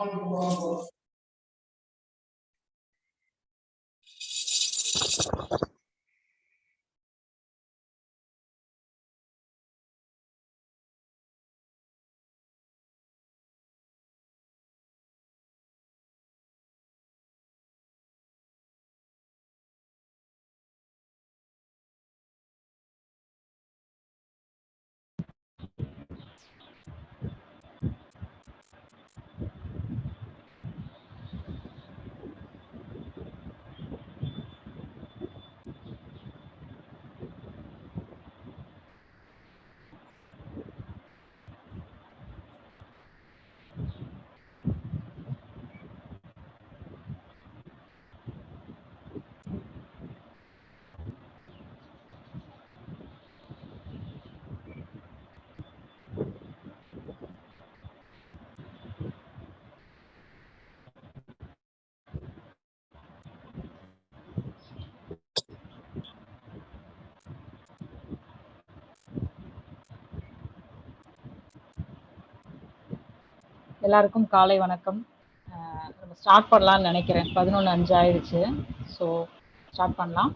Thank you. எல்லாருக்கும் காலை வணக்கம். நம்ம ஸ்டார்ட் பண்ணலாம்னு நினைக்கிறேன். பதினொன்று அஞ்சு ஆயிடுச்சு. ஸோ ஸ்டார்ட் பண்ணலாம்.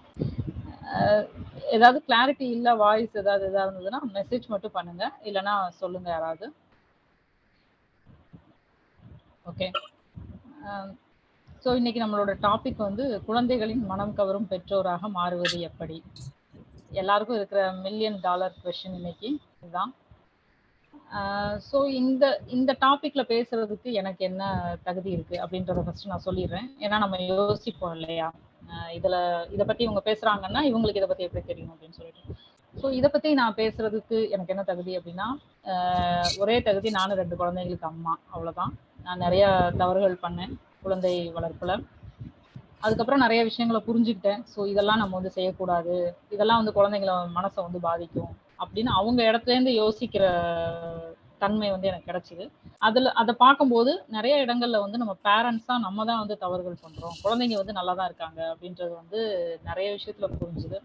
ஏதாவது கிளாரிட்டி இல்லை வாய்ஸ் ஏதாவது எதாவது இருந்ததுன்னா மெசேஜ் மட்டும் பண்ணுங்க. இல்லைன்னா சொல்லுங்க யாராவது. ஓகே ஸோ இன்னைக்கு நம்மளோட டாபிக் வந்து குழந்தைகளின் மனம் கவரும் பெற்றோராக மாறுவது எப்படி? எல்லாருக்கும் இருக்கிற மில்லியன் டாலர் கொஷின் இன்னைக்கு. இதுதான். ஸோ இந்த இந்த டாபிக்ல பேசுறதுக்கு எனக்கு என்ன தகுதி இருக்கு அப்படின்றத ஃபர்ஸ்ட் நான் சொல்லிடுறேன். ஏன்னா நம்ம யோசிப்போம் இல்லையா? இதுல இதை பத்தி இவங்க பேசுறாங்கன்னா இவங்களுக்கு இதை பத்தி எப்படி தெரியும் அப்படின்னு சொல்லிட்டு. ஸோ இதை பத்தி நான் பேசுறதுக்கு எனக்கு என்ன தகுதி அப்படின்னா ஒரே தகுதி நானும் ரெண்டு குழந்தைங்களுக்கு அம்மா அவ்வளவுதான். நான் நிறைய தவறுகள் பண்ணேன் குழந்தை வளர்ப்புல. அதுக்கப்புறம் நிறைய விஷயங்களை புரிஞ்சுக்கிட்டேன். ஸோ இதெல்லாம் நம்ம வந்து செய்யக்கூடாது. இதெல்லாம் வந்து குழந்தைங்கள மனசை வந்து பாதிக்கும். அப்படின்னு அவங்க இடத்துலேருந்து யோசிக்கிற தன்மை வந்து எனக்கு கிடைச்சிது. அதில் அதை பார்க்கும்போது நிறைய இடங்கள்ல வந்து நம்ம பேரண்ட்ஸா நம்ம தான் வந்து தவறுகள் பண்ணுறோம் குழந்தைங்க வந்து நல்லா தான் இருக்காங்க அப்படின்றது வந்து நிறைய விஷயத்தில் புரிஞ்சுது.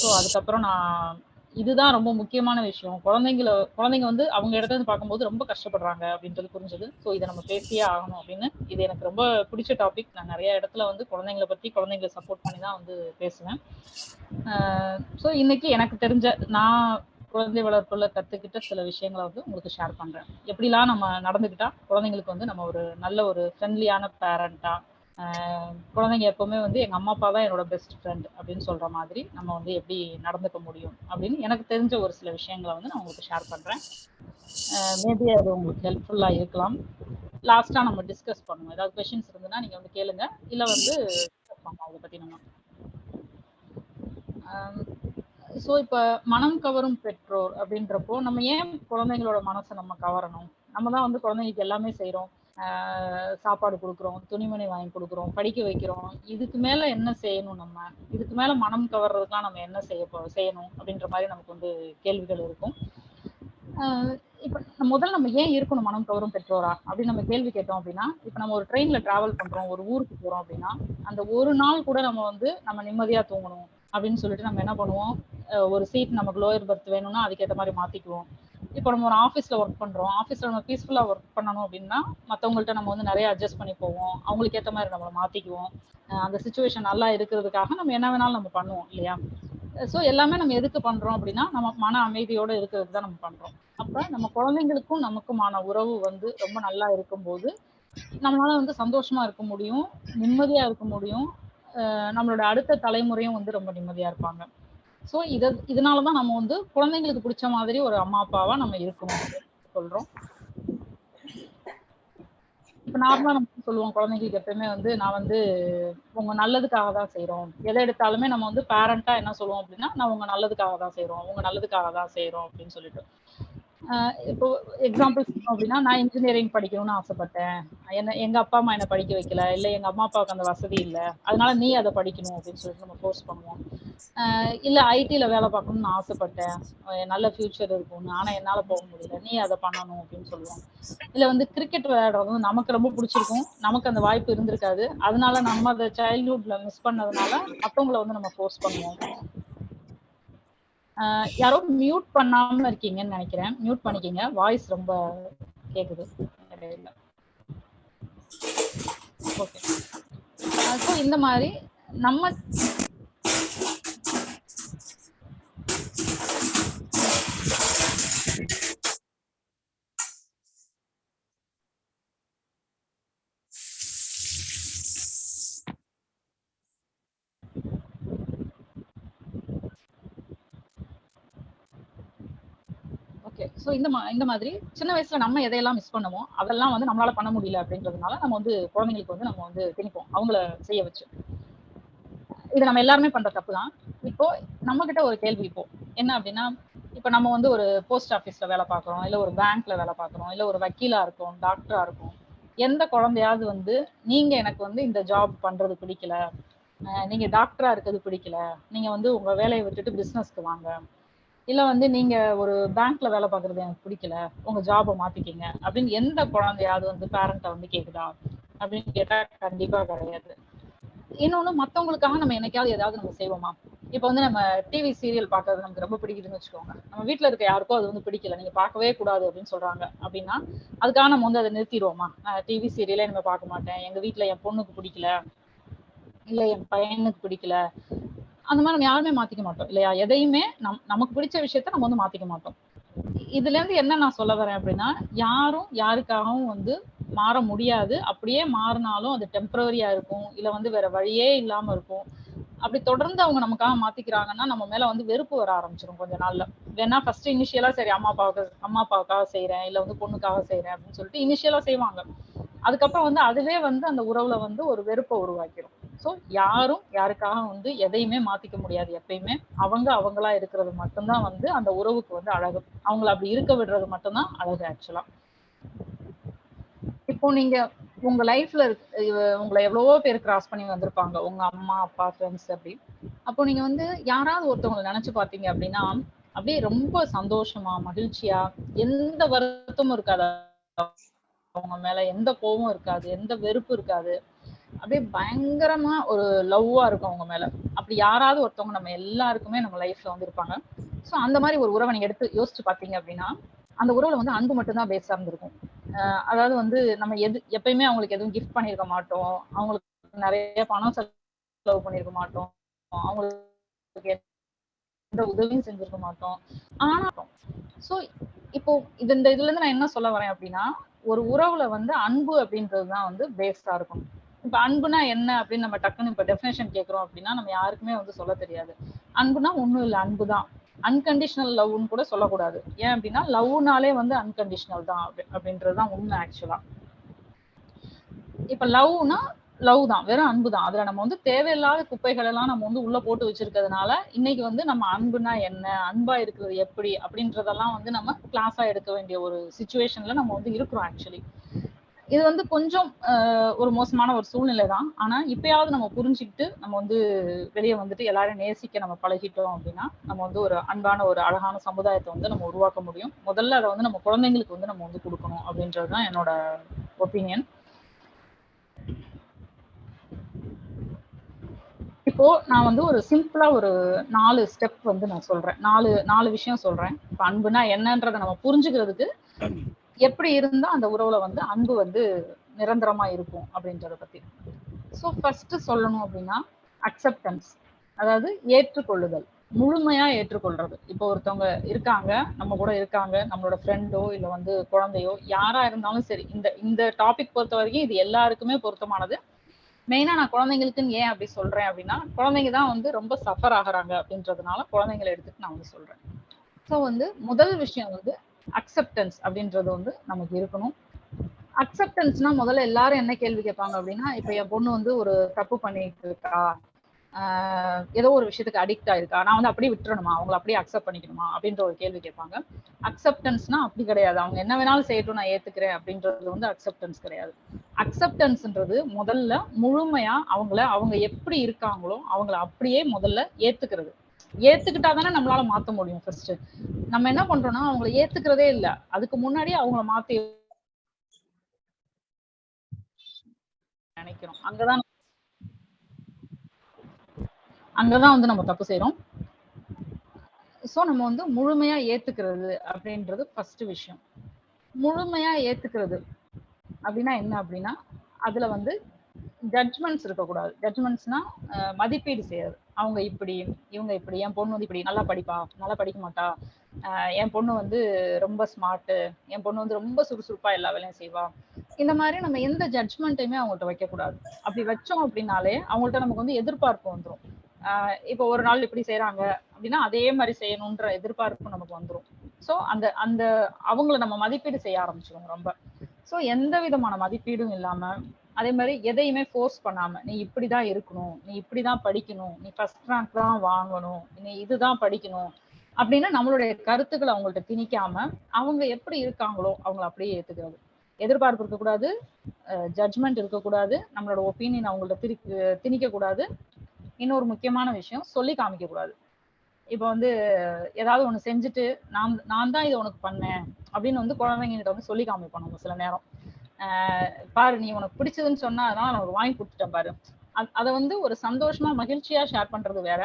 ஸோ அதுக்கப்புறம் நான் இதுதான் ரொம்ப முக்கியமான விஷயம். குழந்தைங்கள குழந்தைங்க வந்து அவங்க இடத்துல இருந்து பார்க்கும்போது ரொம்ப கஷ்டப்படுறாங்க அப்படின்றது புரிஞ்சது. ஸோ இதை நம்ம பேசியே ஆகணும் அப்படின்னு. இது எனக்கு ரொம்ப பிடிச்ச டாபிக் நான் நிறைய இடத்துல வந்து குழந்தைங்களை பற்றி குழந்தைங்களை சப்போர்ட் பண்ணி தான் வந்து பேசுவேன். ஸோ இன்னைக்கு எனக்கு தெரிஞ்ச நான் குழந்தை வளர்ப்புல கத்துக்கிட்ட சில விஷயங்களை வந்து உங்களுக்கு ஷேர் பண்றேன். எப்படிலாம் நம்ம நடந்துக்கிட்டா குழந்தைங்களுக்கு வந்து நம்ம ஒரு நல்ல ஒரு ஃப்ரெண்ட்லியான பேரண்டா குழந்தைங்க எப்பவுமே வந்து எங்க அம்மா அப்பா தான் என்னோட பெஸ்ட் ஃப்ரெண்ட் அப்படின்னு சொல்ற மாதிரி நம்ம வந்து எப்படி நடந்துக்க முடியும் அப்படின்னு எனக்கு தெரிஞ்ச ஒரு சில விஷயங்களை வந்து நான் உங்களுக்கு ஷேர் பண்றேன். மேபி அது உங்களுக்கு ஹெல்ப்ஃபுல்லா இருக்கலாம். லாஸ்டா நம்ம டிஸ்கஸ் பண்ணுவோம். ஏதாவது கொஷின்ஸ் இருந்ததுன்னா நீங்க வந்து கேளுங்க. இல்ல வந்து டிஸ்கஸ் அதை பத்தி நம்ம. ஸோ இப்போ மனம் கவரும் பெற்றோர் அப்படின்றப்போ நம்ம ஏன் குழந்தைங்களோட மனசை நம்ம கவரணும்? நம்ம தான் வந்து குழந்தைங்களுக்கு எல்லாமே செய்கிறோம் சாப்பாடு கொடுக்குறோம் துணிமணி வாங்கி கொடுக்குறோம் படிக்க வைக்கிறோம். இதுக்கு மேலே என்ன செய்யணும் நம்ம? இதுக்கு மேலே மனம் கவர்றதுக்குலாம் நம்ம என்ன செய்ய செய்யணும் அப்படின்ற மாதிரி நமக்கு வந்து கேள்விகள் இருக்கும். இப்போ முதல்ல நம்ம ஏன் இருக்கணும் மனம் கவரும் பெற்றோரா? அப்படின்னு நம்ம கேள்வி கேட்டோம் அப்படின்னா இப்போ நம்ம ஒரு ட்ரெயினில் ட்ராவல் பண்ணுறோம் ஒரு ஊருக்கு போகிறோம் அப்படின்னா அந்த ஒரு நாள் கூட நம்ம வந்து நம்ம நிம்மதியாக தூங்கணும் அப்படின்னு சொல்லிட்டு நம்ம என்ன பண்ணுவோம்? ஒரு சீட் நமக்கு லோயர் பர்த் வேணும்னா அதுக்கேற்ற மாதிரி மாத்திக்குவோம். இப்போ நம்ம ஒரு ஆஃபீஸில் ஒர்க் பண்ணுறோம் ஆஃபீஸில் நம்ம பீஸ்ஃபுல்லாக ஒர்க் பண்ணணும் அப்படின்னா மற்றவங்கள்ட்ட நம்ம வந்து நிறைய அட்ஜஸ்ட் பண்ணி போவோம். அவங்களுக்கு ஏற்ற மாதிரி நம்மளை மாற்றிக்குவோம் அந்த சுச்சுவேஷன் நல்லா இருக்கிறதுக்காக நம்ம என்ன வேணாலும் நம்ம பண்ணுவோம் இல்லையா? ஸோ எல்லாமே நம்ம எதுக்கு பண்ணுறோம் அப்படின்னா நம்ம மன அமைதியோடு இருக்கிறதுக்கு தான் நம்ம பண்ணுறோம் அப்போ நம்ம குழந்தைங்களுக்கும் நமக்குமான உறவு வந்து ரொம்ப நல்லா இருக்கும்போது நம்மளால வந்து சந்தோஷமா இருக்க முடியும் நிம்மதியாக இருக்க முடியும். நம்மளோட அடுத்த தலைமுறையும் வந்து ரொம்ப நிம்மதியாக இருப்பாங்க. ஸோ இதை இதனாலதான் நம்ம வந்து குழந்தைங்களுக்கு பிடிச்ச மாதிரி ஒரு அம்மா அப்பாவா நம்ம இருக்கணும் சொல்றோம். இப்ப நார்மலா நம்ம சொல்லுவோம் குழந்தைங்களுக்கு எப்பயுமே வந்து நான் வந்து உங்க நல்லதுக்காக தான் செய்யறோம் எதை எடுத்தாலுமே நம்ம வந்து பேரண்டா என்ன சொல்லுவோம் அப்படின்னா நான் உங்க நல்லதுக்காக தான் செய்யறோம் உங்க நல்லதுக்காக தான் செய்யறோம் அப்படின்னு சொல்லிட்டு. இப்போ எக்ஸாம்பிள் சொல்லணும் அப்படின்னா நான் இன்ஜினியரிங் படிக்கணும்னு ஆசைப்பட்டேன். என்ன எங்க அப்பா அம்மா என்ன படிக்க வைக்கல இல்லை எங்க அம்மா அப்பாவுக்கு அந்த வசதி இல்லை. அதனால நீ அதை படிக்கணும் அப்படின்னு சொல்லிட்டு நம்ம ஃபோர்ஸ் பண்ணுவோம். இல்லை ஐடியில் வேலை பார்க்கணும்னு ஆசைப்பட்டேன். நல்ல ஃபியூச்சர் இருக்கும்னு. ஆனால் என்னால் போக முடியல. நீ அதை பண்ணணும் அப்படின்னு சொல்லுவோம். இல்லை வந்து கிரிக்கெட் விளையாடுறது நமக்கு ரொம்ப பிடிச்சிருக்கும். நமக்கு அந்த வாய்ப்பு இருந்திருக்காது. அதனால நம்ம அதை சைல்ட்ஹுட்ல மிஸ் பண்ணதுனால மற்றவங்களை வந்து நம்ம ஃபோர்ஸ் பண்ணுவோம். யாரோ மியூட் பண்ணாம இருக்கீங்கன்னு நினைக்கிறேன். மியூட் பண்ணிக்கிங்க. வாய்ஸ் ரொம்ப கேக்குது. ஓகே ஸோ இந்த மாதிரி நம்ம ஸோ இந்த மா இந்த மாதிரி சின்ன வயசுல நம்ம எதையெல்லாம் மிஸ் பண்ணுவோம் அதெல்லாம் வந்து நம்மளால பண்ண முடியல அப்படின்றதுனால நம்ம வந்து குழந்தைங்களுக்கு வந்து நம்ம வந்து திணிப்போம். அவங்கள செய்ய வச்சு. இது நம்ம எல்லாருமே பண்ற தப்பு தான் இப்போ நம்ம கிட்ட ஒரு கேள்வி இப்போ. என்ன அப்படின்னா இப்போ நம்ம வந்து ஒரு போஸ்ட் ஆஃபீஸ்ல வேலை பார்க்குறோம் இல்லை ஒரு பேங்க்ல வேலை பார்க்குறோம் இல்லை ஒரு வக்கீலா இருக்கும் டாக்டரா இருக்கும். எந்த குழந்தையாவது வந்து நீங்க எனக்கு வந்து இந்த ஜாப் பண்றது பிடிக்கல நீங்க டாக்டரா இருக்கிறது பிடிக்கல நீங்க வந்து உங்க வேலையை விட்டுட்டு பிசினஸ்க்கு வாங்க இல்ல வந்து நீங்க ஒரு பேங்க்ல வேலை பார்க்கறது எனக்கு பிடிக்கல உங்க ஜாபை மாத்திக்கிங்க. அப்படின்னு எந்த குழந்தையாவது வந்து பேரண்ட்டை வந்து கேக்குதா? அப்படின்னு கேட்டா கண்டிப்பா கிடையாது. இன்னொன்னு மத்தவங்களுக்காக நம்ம என்னைக்காவது ஏதாவது நம்ம செய்வோமா? இப்ப வந்து நம்ம டிவி சீரியல் பார்க்கறது நமக்கு ரொம்ப பிடிக்குதுன்னு வச்சுக்கோங்க. நம்ம வீட்டில் இருக்க யாருக்கும் அது வந்து பிடிக்கல. நீங்க பார்க்கவே கூடாது அப்படின்னு சொல்றாங்க. அப்படின்னா அதுக்காக நம்ம வந்து அதை நிறுத்திடுவோமா? நான் டிவி சீரியலே நம்ம பார்க்க மாட்டேன். எங்க வீட்டில் என் பொண்ணுக்கு பிடிக்கல இல்ல என் பையனுக்கு பிடிக்கல அந்த மாதிரி நம்ம யாருமே மாத்திக்க மாட்டோம் இல்லையா? எதையுமே நம் நமக்கு பிடிச்ச விஷயத்த நம்ம வந்து மாத்திக்க மாட்டோம். இதுல இருந்து என்ன நான் சொல்ல வரேன் அப்படின்னா யாரும் யாருக்காகவும் வந்து மாற முடியாது. அப்படியே மாறினாலும் அது டெம்பரரியா இருக்கும் இல்ல வந்து வேற வழியே இல்லாம இருக்கும். அப்படி தொடர்ந்து அவங்க நமக்காக மாத்திக்கிறாங்கன்னா நம்ம மேல வந்து வெறுப்பு வர ஆரம்பிச்சிடும் கொஞ்ச நாள்ல. வேணா ஃபர்ஸ்ட் இனிஷியலா சரி அம்மா அப்பாவுக்கு அம்மா அப்பாவுக்காக செய்யறேன் இல்ல வந்து பொண்ணுக்காக செய்யறேன் அப்படின்னு சொல்லிட்டு இனிஷியலா செய்வாங்க. அதுக்கப்புறம் வந்து அதுவே வந்து அந்த உறவுல வந்து ஒரு வெறுப்பை உருவாக்கிடும் ஸோ யாரும் யாருக்காக வந்து எதையுமே மாத்திக்க முடியாது எப்பயுமே. அவங்க அவங்களா இருக்கிறது மட்டும்தான் வந்து அந்த உறவுக்கு வந்து அழகு. அவங்கள அப்படி இருக்க விடுறது மட்டும்தான் அழகு ஆக்சுவலா இப்போ நீங்க உங்க லைஃப்ல உங்களை எவ்வளவோ பேர் கிராஸ் பண்ணி வந்திருப்பாங்க. உங்க அம்மா அப்பா ஃப்ரெண்ட்ஸ் அப்படி. அப்போ நீங்க வந்து யாராவது ஒருத்தவங்களை நினைச்சு பாத்தீங்க அப்படின்னா அப்படியே ரொம்ப சந்தோஷமா மகிழ்ச்சியா எந்த வருத்தமும் இருக்காது. அவங்க மேல எந்த கோபம் இருக்காது எந்த வெறுப்பு இருக்காது. அப்படியே பயங்கரமா ஒரு லவ்வா இருக்கும் அவங்க மேல. அப்படி யாராவது ஒருத்தவங்க நம்ம எல்லாருக்குமே நம்ம லைஃப்ல வந்து இருப்பாங்க சோ அந்த மாதிரி ஒரு உறவை நீங்க எடுத்து யோசிச்சு பாத்தீங்க அப்படின்னா அந்த உறவுல வந்து அன்பு மட்டும்தான் பேஸ் சார்ந்திருக்கும் அஹ் அதாவது வந்து நம்ம எது எப்பயுமே அவங்களுக்கு எதுவும் கிஃப்ட் பண்ணிருக்க மாட்டோம். அவங்களுக்கு நிறைய பணம் செலவு பண்ணிருக்க மாட்டோம். அவங்களுக்கு எந்த உதவியும் செஞ்சிருக்க மாட்டோம். ஆனா சோ இப்போ இது இந்த இதுல இருந்து நான் என்ன சொல்ல வரேன் அப்படின்னா ஒரு உறவுல வந்து அன்பு அப்படின்றதுதான் வந்து பேஸ்டா இருக்கும். இப்ப அன்புனா என்ன அப்படின்னு நம்ம டக்குன்னு இப்ப டெஃபினேஷன் கேக்குறோம் அப்படின்னா நம்ம யாருக்குமே வந்து சொல்ல தெரியாது. அன்புனா ஒண்ணும் இல்ல அன்புதான். அன்கண்டிஷனல் லவ்னு கூட சொல்லக்கூடாது. ஏன் அப்படின்னா லவ்னாலே வந்து அன்கண்டிஷனல் தான் அப்படின்றதுதான் உண்மை ஆக்சுவலா இப்ப லவ்னா லவ் தான் வெறும் அன்பு தான் அதுல நம்ம வந்து தேவையில்லாத குப்பைகள் எல்லாம் நம்ம வந்து உள்ள போட்டு வச்சிருக்கிறதுனால இன்னைக்கு வந்து நம்ம அன்புனா என்ன அன்பா இருக்கிறது எப்படி அப்படின்றதெல்லாம் வந்து நம்ம கிளாஸா எடுக்க வேண்டிய ஒரு சுச்சுவேஷன்ல நம்ம வந்து இருக்கிறோம் ஆக்சுவலி இது வந்து கொஞ்சம் ஒரு மோசமான ஒரு சூழ்நிலை தான் ஆனா இப்பயாவது நம்ம புரிஞ்சுக்கிட்டு நம்ம வந்து வெளியே வந்துட்டு எல்லாரும் நேசிக்க நம்ம பழகிட்டோம் அப்படின்னா நம்ம வந்து ஒரு அன்பான ஒரு அழகான சமுதாயத்தை வந்து நம்ம உருவாக்க முடியும். முதல்ல அதை வந்து நம்ம குழந்தைங்களுக்கு வந்து நம்ம வந்து கொடுக்கணும் அப்படின்றது தான் என்னோட ஒப்பீனியன் இப்போ நான் வந்து ஒரு சிம்பிளா ஒரு நாலு ஸ்டெப் வந்து நான் சொல்றேன். நாலு நாலு விஷயம் சொல்றேன். இப்ப அன்புனா என்னன்றதை நம்ம புரிஞ்சுக்கிறதுக்கு எப்படி இருந்தா அந்த உறவுல வந்து அன்பு வந்து நிரந்தரமா இருக்கும் அப்படின்றத பத்தி. ஸோ ஃபர்ஸ்ட் சொல்லணும் அப்படின்னா அக்செப்டன்ஸ் அதாவது ஏற்றுக்கொள்ளுதல். முழுமையா ஏற்றுக்கொள்றது. இப்போ ஒருத்தவங்க இருக்காங்க நம்ம கூட இருக்காங்க நம்மளோட ஃப்ரெண்டோ இல்லை வந்து குழந்தையோ யாரா இருந்தாலும் சரி இந்த இந்த டாபிக் பொறுத்த வரைக்கும் இது எல்லாருக்குமே பொருத்தமானது. மெயினா நான் குழந்தைங்களுக்குன்னு ஏன் அப்படி சொல்றேன் அப்படின்னா குழந்தைங்க தான் வந்து ரொம்ப சஃபர் ஆகுறாங்க அப்படின்றதுனால குழந்தைங்களை எடுத்துட்டு நான் வந்து சொல்றேன். ஸோ வந்து முதல் விஷயம் வந்து அக்செப்டன்ஸ் அப்படின்றது வந்து நமக்கு இருக்கணும். அக்செப்டன்ஸ்னா முதல்ல எல்லாரும் என்ன கேள்வி கேட்பாங்க அப்படின்னா இப்ப என் பொண்ணு வந்து ஒரு தப்பு பண்ணிட்டு இருக்கா? ஏதோ ஒரு விஷயத்துக்கு அடிக்ட் ஆயிருக்கா? நான் வந்து அப்படியே விட்டுறணுமா? அவங்கள அப்படியே அக்செப்ட் பண்ணிக்கணுமா? அப்படின்ற ஒரு கேள்வி கேட்பாங்க. அக்செப்டன்ஸ்னா அப்படி கிடையாது. அவங்க என்ன வேணாலும் செய்யட்டும் நான் ஏத்துக்கிறேன் அப்படின்றது வந்து அக்செப்டன்ஸ் கிடையாது. அக்செப்டன்ஸ்ன்றது முதல்ல முழுமையா அவங்கள அவங்க எப்படி இருக்காங்களோ அவங்கள அப்படியே முதல்ல ஏத்துக்கிறது. ஏத்துக்கிட்டா தானே நம்மளால மாத்த முடியும் ஃபர்ஸ்ட் நம்ம என்ன பண்றோம்னா அவங்கள ஏத்துக்கிறதே இல்ல. அதுக்கு முன்னாடி அவங்கள மாத்தி நினைக்கிறோம் அங்கதான் அங்கதான் வந்து நம்ம தப்பு செய்யறோம் சோ நம்ம வந்து முழுமையா ஏத்துக்கிறது அப்படின்றது ஃபர்ஸ்ட் விஷயம். முழுமையா ஏத்துக்கிறது அப்படின்னா என்ன அப்படின்னா அதுல வந்து ஜட்ஜ்மெண்ட்ஸ் இருக்கக்கூடாது. ஜட்ஜ்மெண்ட்ஸ்னா மதிப்பீடு செய்யறது. அவங்க இப்படி இவங்க இப்படி என் பொண்ணு வந்து இப்படி நல்லா படிப்பா நல்லா படிக்க மாட்டா. என் பொண்ணு வந்து ரொம்ப ஸ்மார்ட்டு என் பொண்ணு வந்து ரொம்ப சுறுசுறுப்பா எல்லா வேலையும் செய்வா. இந்த மாதிரி நம்ம எந்த ஜட்ஜ்மெண்ட்டையுமே அவங்கள்ட்ட வைக்கக்கூடாது. அப்படி வச்சோம் அப்படின்னாலே அவங்கள்ட்ட நமக்கு வந்து எதிர்பார்ப்பு வந்துடும் இப்போ ஒரு நாள் இப்படி செய்யறாங்க அப்படின்னா அதே மாதிரி செய்யணுன்ற எதிர்பார்ப்பு நமக்கு வந்துடும் ஸோ அந்த அந்த அவங்கள நம்ம மதிப்பீடு செய்ய ஆரம்பிச்சிருவோம் ரொம்ப. ஸோ எந்த விதமான மதிப்பீடும் இல்லாம அதே மாதிரி எதையுமே ஃபோர்ஸ் பண்ணாம நீ இப்படிதான் இருக்கணும் நீ இப்படிதான் படிக்கணும் நீ ஃபர்ஸ்ட் ரேங்க் தான் வாங்கணும் நீ இதுதான் படிக்கணும் அப்படின்னு நம்மளுடைய கருத்துக்களை அவங்கள்ட்ட திணிக்காம அவங்க எப்படி இருக்காங்களோ அவங்கள அப்படியே ஏத்துக்கிறது. எதிர்பார்ப்பு இருக்கக்கூடாது ஜட்ஜ்மெண்ட் இருக்கக்கூடாது நம்மளோட ஒப்பீனியன் அவங்கள்ட்ட திரி திணிக்க கூடாது இன்னொரு முக்கியமான விஷயம் சொல்லி காமிக்க கூடாது இப்போ வந்து ஏதாவது ஒன்று செஞ்சுட்டு நான் நான் தான் இதை உனக்கு பண்ணேன் அப்படின்னு வந்து குழந்தைங்கிட்ட வந்து சொல்லி காமிப்போம் நம்ம சில நேரம். பாரு நீ உனக்கு பிடிச்சதுன்னு சொன்னா அதனால நான் உனக்கு வாங்கி கொடுத்துட்டேன் பாரு. அதை வந்து ஒரு சந்தோஷமா மகிழ்ச்சியா ஷேர் பண்றது வேற.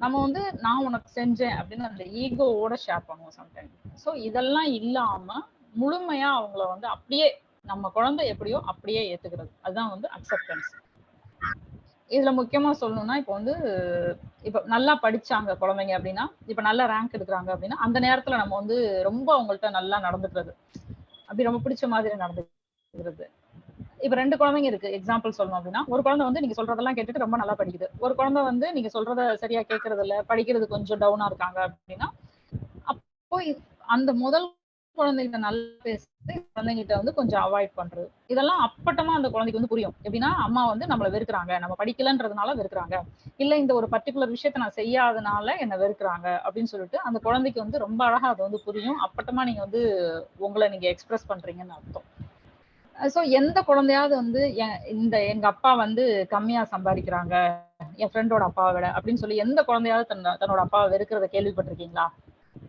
நம்ம வந்து நான் உனக்கு செஞ்சேன் அப்படின்னு அந்த ஈகோவோட ஷேர் பண்ணுவோம் சம்டைம் ஸோ இதெல்லாம் இல்லாம முழுமையா அவங்கள வந்து அப்படியே நம்ம குழந்தை எப்படியோ அப்படியே ஏத்துக்கிறது. அதுதான் வந்து அக்செப்டன்ஸ் இதுல முக்கியமா சொல்லணும்னா இப்போ வந்து இப்ப நல்லா படிச்சாங்க குழந்தைங்க அப்படின்னா இப்ப நல்லா ரேங்க் எடுக்கிறாங்க அப்படின்னா அந்த நேரத்துல நம்ம வந்து ரொம்ப அவங்கள்ட்ட நல்லா நடந்துக்கிறது. அப்படி ரொம்ப பிடிச்ச மாதிரி நடந்துக்கிறது இப்ப ரெண்டு குழந்தைங்க இருக்கு. எக்ஸாம்பிள் சொல்லணும் அப்படின்னா ஒரு குழந்தை வந்து நீங்க சொல்றதெல்லாம் கேட்டுட்டு ரொம்ப நல்லா படிக்குது. ஒரு குழந்தை வந்து நீங்க சொல்றத சரியா கேட்கறது இல்ல படிக்கிறது கொஞ்சம் டவுனா இருக்காங்க அப்படின்னா அப்போ அந்த முதல் குழந்தைகிட்ட நல்லா பேசுறது குழந்தைகிட்ட வந்து கொஞ்சம் அவாய்ட் பண்றது. இதெல்லாம் அப்பட்டமா அந்த குழந்தைக்கு வந்து புரியும். எப்படின்னா அம்மா வந்து நம்மள வெறுக்கிறாங்க. நம்ம படிக்கலன்றதுனால வெறுக்கிறாங்க. இல்ல இந்த ஒரு பர்டிகுலர் விஷயத்த நான் செய்யாதனால என்ன வெறுக்கிறாங்க அப்படின்னு சொல்லிட்டு அந்த குழந்தைக்கு வந்து ரொம்ப அழகா அது வந்து புரியும். அப்பட்டமா நீங்க வந்து உங்களை நீங்க எக்ஸ்பிரஸ் பண்றீங்கன்னு அர்த்தம். ஸோ எந்த குழந்தையாவது வந்து இந்த எங்க அப்பா வந்து கம்மியா சம்பாதிக்கிறாங்க என் ஃப்ரெண்டோட அப்பாவை விட அப்படின்னு சொல்லி எந்த குழந்தையாவது தன் தன்னோட அப்பாவை வெறுக்கிறத கேள்விப்பட்டிருக்கீங்களா?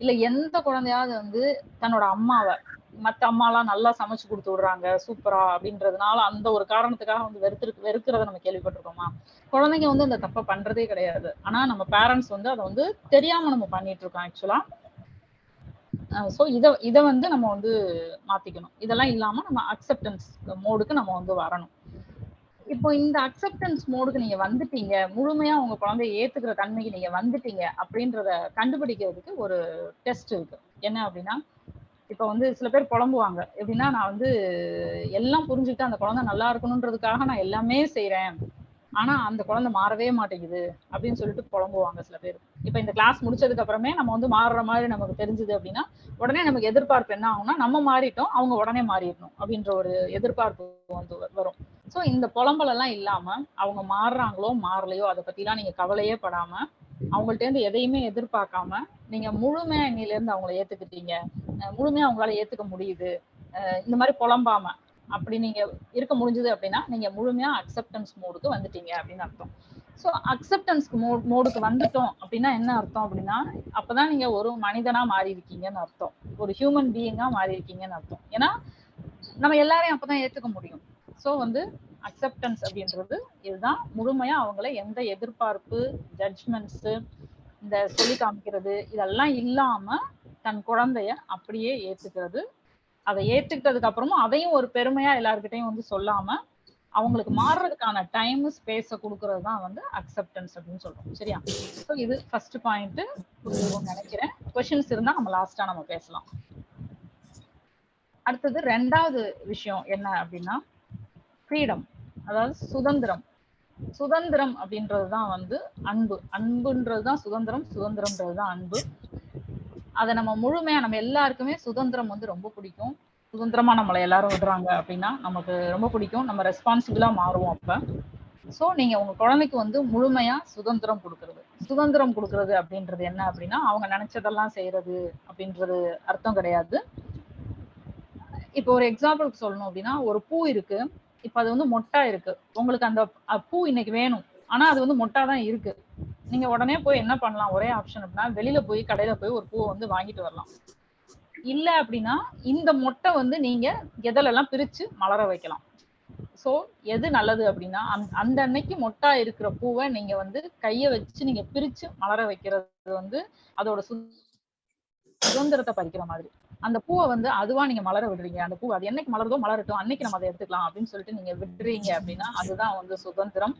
இல்ல எந்த குழந்தையாவது வந்து தன்னோட அம்மாவை மத்த அம்மாலாம் நல்லா சமைச்சு கொடுத்து விடுறாங்க சூப்பரா அப்படின்றதுனால அந்த ஒரு காரணத்துக்காக வந்து வெறுத்து வெறுக்கிறத நம்ம கேள்விப்பட்டிருக்கோமா? குழந்தைங்க வந்து அந்த தப்பை பண்றதே கிடையாது. ஆனா நம்ம பேரண்ட்ஸ் வந்து அதை வந்து தெரியாம நம்ம பண்ணிட்டு இருக்கோம் ஆக்சுவலா ஸோ இதை இதை வந்து நம்ம வந்து மாற்றிக்கணும் இதெல்லாம் இல்லாமல் நம்ம அக்செப்டன்ஸ் மோடுக்கு நம்ம வந்து வரணும். இப்போ இந்த அக்செப்டன்ஸ் மோடுக்கு நீங்க வந்துட்டீங்க முழுமையா உங்க குழந்தைய ஏத்துக்கிற தன்மைக்கு நீங்க வந்துட்டீங்க அப்படின்றத கண்டுபிடிக்கிறதுக்கு ஒரு டெஸ்ட் இருக்கு. என்ன அப்படின்னா இப்போ வந்து சில பேர் புலம்புவாங்க. எப்படின்னா நான் வந்து எல்லாம் புரிஞ்சுக்கிட்டு அந்த குழந்தை நல்லா இருக்கணுன்றதுக்காக நான் எல்லாமே செய்கிறேன் ஆனா அந்த குழந்தை மாறவே மாட்டேங்குது அப்படின்னு சொல்லிட்டு புலம்புவாங்க சில பேர். இப்ப இந்த கிளாஸ் முடிச்சதுக்கு அப்புறமே நம்ம வந்து மாறுற மாதிரி நமக்கு தெரிஞ்சுது அப்படின்னா உடனே நமக்கு எதிர்பார்ப்பு என்ன ஆகும்னா நம்ம மாறிட்டோம் அவங்க உடனே மாறிடணும் அப்படின்ற ஒரு எதிர்பார்ப்பு வந்து வரும். சோ இந்த புலம்பல் எல்லாம் இல்லாம அவங்க மாறுறாங்களோ மாறலையோ அதை பத்திலாம் நீங்க கவலையே படாம அவங்கள்ட்ட இருந்து எதையுமே எதிர்பார்க்காம நீங்க முழுமையா இன்னில இருந்து அவங்கள ஏத்துக்கிட்டீங்க முழுமையா அவங்களால ஏத்துக்க முடியுது இந்த மாதிரி புலம்பாம அப்படி நீங்க இருக்க முடிஞ்சது அப்படின்னா நீங்க முழுமையா அக்செப்டன்ஸ் மோடுக்கு வந்துட்டீங்க அப்படின்னு அர்த்தம். ஸோ அக்செப்டன்ஸ்க்கு மோ மோடுக்கு வந்துட்டோம் அப்படின்னா என்ன அர்த்தம் அப்படின்னா அப்பதான் நீங்க ஒரு மனிதனா மாறி இருக்கீங்கன்னு அர்த்தம். ஒரு ஹியூமன் பீயிங்கா மாறி இருக்கீங்கன்னு அர்த்தம். ஏன்னா நம்ம எல்லாரையும் அப்பதான் ஏத்துக்க முடியும். ஸோ வந்து அக்செப்டன்ஸ் அப்படின்றது இதுதான். முழுமையா அவங்கள எந்த எதிர்பார்ப்பு ஜட்ஜ்மெண்ட்ஸ் இந்த சொல்லி காமிக்கிறது இதெல்லாம் இல்லாம தன் குழந்தைய அப்படியே ஏத்துக்கிறது அதை ஏத்துக்கிட்டதுக்கு அப்புறமும் அதையும் ஒரு பெருமையா எல்லாருக்கிட்டையும் வந்து சொல்லாம அவங்களுக்கு மாறுறதுக்கான டைம் ஸ்பேஸ கொடுக்கறது தான் வந்து அக்செப்டன்ஸ் அப்படின்னு சொல்றோம். சரியா? ஸோ இது ஃபர்ஸ்ட் பாயிண்ட் நினைக்கிறேன். கொஷின்ஸ் இருந்தா நம்ம லாஸ்டா நம்ம பேசலாம். அடுத்தது ரெண்டாவது விஷயம் என்ன அப்படின்னா ஃப்ரீடம் அதாவது சுதந்திரம். சுதந்திரம் அப்படின்றது தான் வந்து அன்பு. அன்புன்றது தான் சுதந்திரம் சுதந்திரம்ன்றது தான் அன்பு. அதை நம்ம முழுமையா நம்ம எல்லாருக்குமே சுதந்திரம் வந்து ரொம்ப பிடிக்கும். சுதந்திரமா நம்மளை எல்லாரும் விடுறாங்க அப்படின்னா நமக்கு ரொம்ப பிடிக்கும். நம்ம ரெஸ்பான்சிபிளா மாறுவோம் அப்ப. சோ நீங்க உங்க குழந்தைக்கு வந்து முழுமையா சுதந்திரம் கொடுக்கறது. சுதந்திரம் கொடுக்கறது அப்படின்றது என்ன அப்படின்னா அவங்க நினைச்சதெல்லாம் செய்யறது அப்படின்றது அர்த்தம் கிடையாது. இப்போ ஒரு எக்ஸாம்பிளுக்கு சொல்லணும் அப்படின்னா ஒரு பூ இருக்கு. இப்ப அது வந்து மொட்டா இருக்கு. உங்களுக்கு அந்த பூ இன்னைக்கு வேணும். ஆனா அது வந்து மொட்டா தான் இருக்கு. நீங்க உடனே போய் என்ன பண்ணலாம்? ஒரே ஆப்ஷன் அப்படின்னா வெளியில போய் கடையில போய் ஒரு பூவை வந்து வாங்கிட்டு வரலாம். இல்ல அப்படின்னா இந்த மொட்டை வந்து நீங்க எதலெல்லாம் பிரிச்சு மலர வைக்கலாம். சோ எது நல்லது அப்படின்னா அந்த அந்த அன்னைக்கு மொட்டா இருக்கிற பூவை நீங்க வந்து கைய வச்சு நீங்க பிரிச்சு மலர வைக்கிறது வந்து அதோட சு- சுதந்திரத்தை பறிக்கிற மாதிரி. அந்த பூவை வந்து அதுவா நீங்க மலர விடுறீங்க. அந்த பூ அது என்னைக்கு மலருதோ மலரட்டும் அன்னைக்கு நம்ம அதை எடுத்துக்கலாம் அப்படின்னு சொல்லிட்டு நீங்க விடுறீங்க அப்படின்னா அதுதான் வந்து சுதந்திரம்.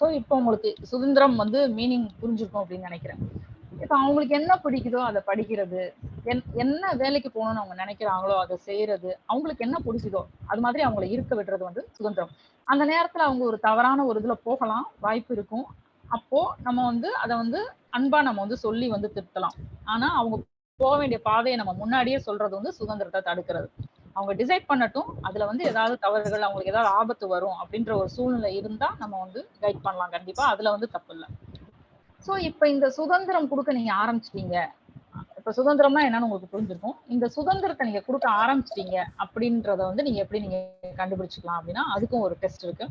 சோ இப்போ உங்களுக்கு சுதந்திரம் வந்து மீனிங் புரிஞ்சிருக்கும் அப்படின்னு நினைக்கிறேன். இப்போ அவங்களுக்கு என்ன பிடிக்குதோ அதை படிக்கிறது என்- என்ன வேலைக்கு போகணும்னு அவங்க நினைக்கிறாங்களோ அதை செய்யறது அவங்களுக்கு என்ன பிடிச்சிதோ அது மாதிரி அவங்களை இருக்க விடுறது வந்து சுதந்திரம். அந்த நேரத்துல அவங்க ஒரு தவறான ஒரு இதுல போகலாம் வாய்ப்பு இருக்கும். அப்போ நம்ம வந்து அதை வந்து அன்பா நம்ம வந்து சொல்லி வந்து திருத்தலாம். ஆனா அவங்க போக வேண்டிய பாதையை நம்ம முன்னாடியே சொல்றது வந்து சுதந்திரத்தை தடுக்கிறது. அவங்க டிசைட் பண்ணட்டும். அதுல வந்து ஏதாவது தவறுகள் அவங்களுக்கு ஏதாவது ஆபத்து வரும் அப்படின்ற ஒரு சூழ்நிலை இருந்தா நம்ம வந்து கைட் பண்ணலாம் கண்டிப்பா. அதுல வந்து தப்பு இல்லை. ஸோ இப்ப இந்த சுதந்திரம் கொடுக்க நீங்க ஆரம்பிச்சிட்டீங்க. இப்ப சுதந்திரம்னா என்னன்னு உங்களுக்கு புரிஞ்சிருக்கும். இந்த சுதந்திரத்தை நீங்க கொடுக்க ஆரம்பிச்சிட்டீங்க அப்படின்றத வந்து நீங்க எப்படி நீங்க கண்டுபிடிச்சிக்கலாம் அப்படின்னா அதுக்கும் ஒரு டெஸ்ட் இருக்கு.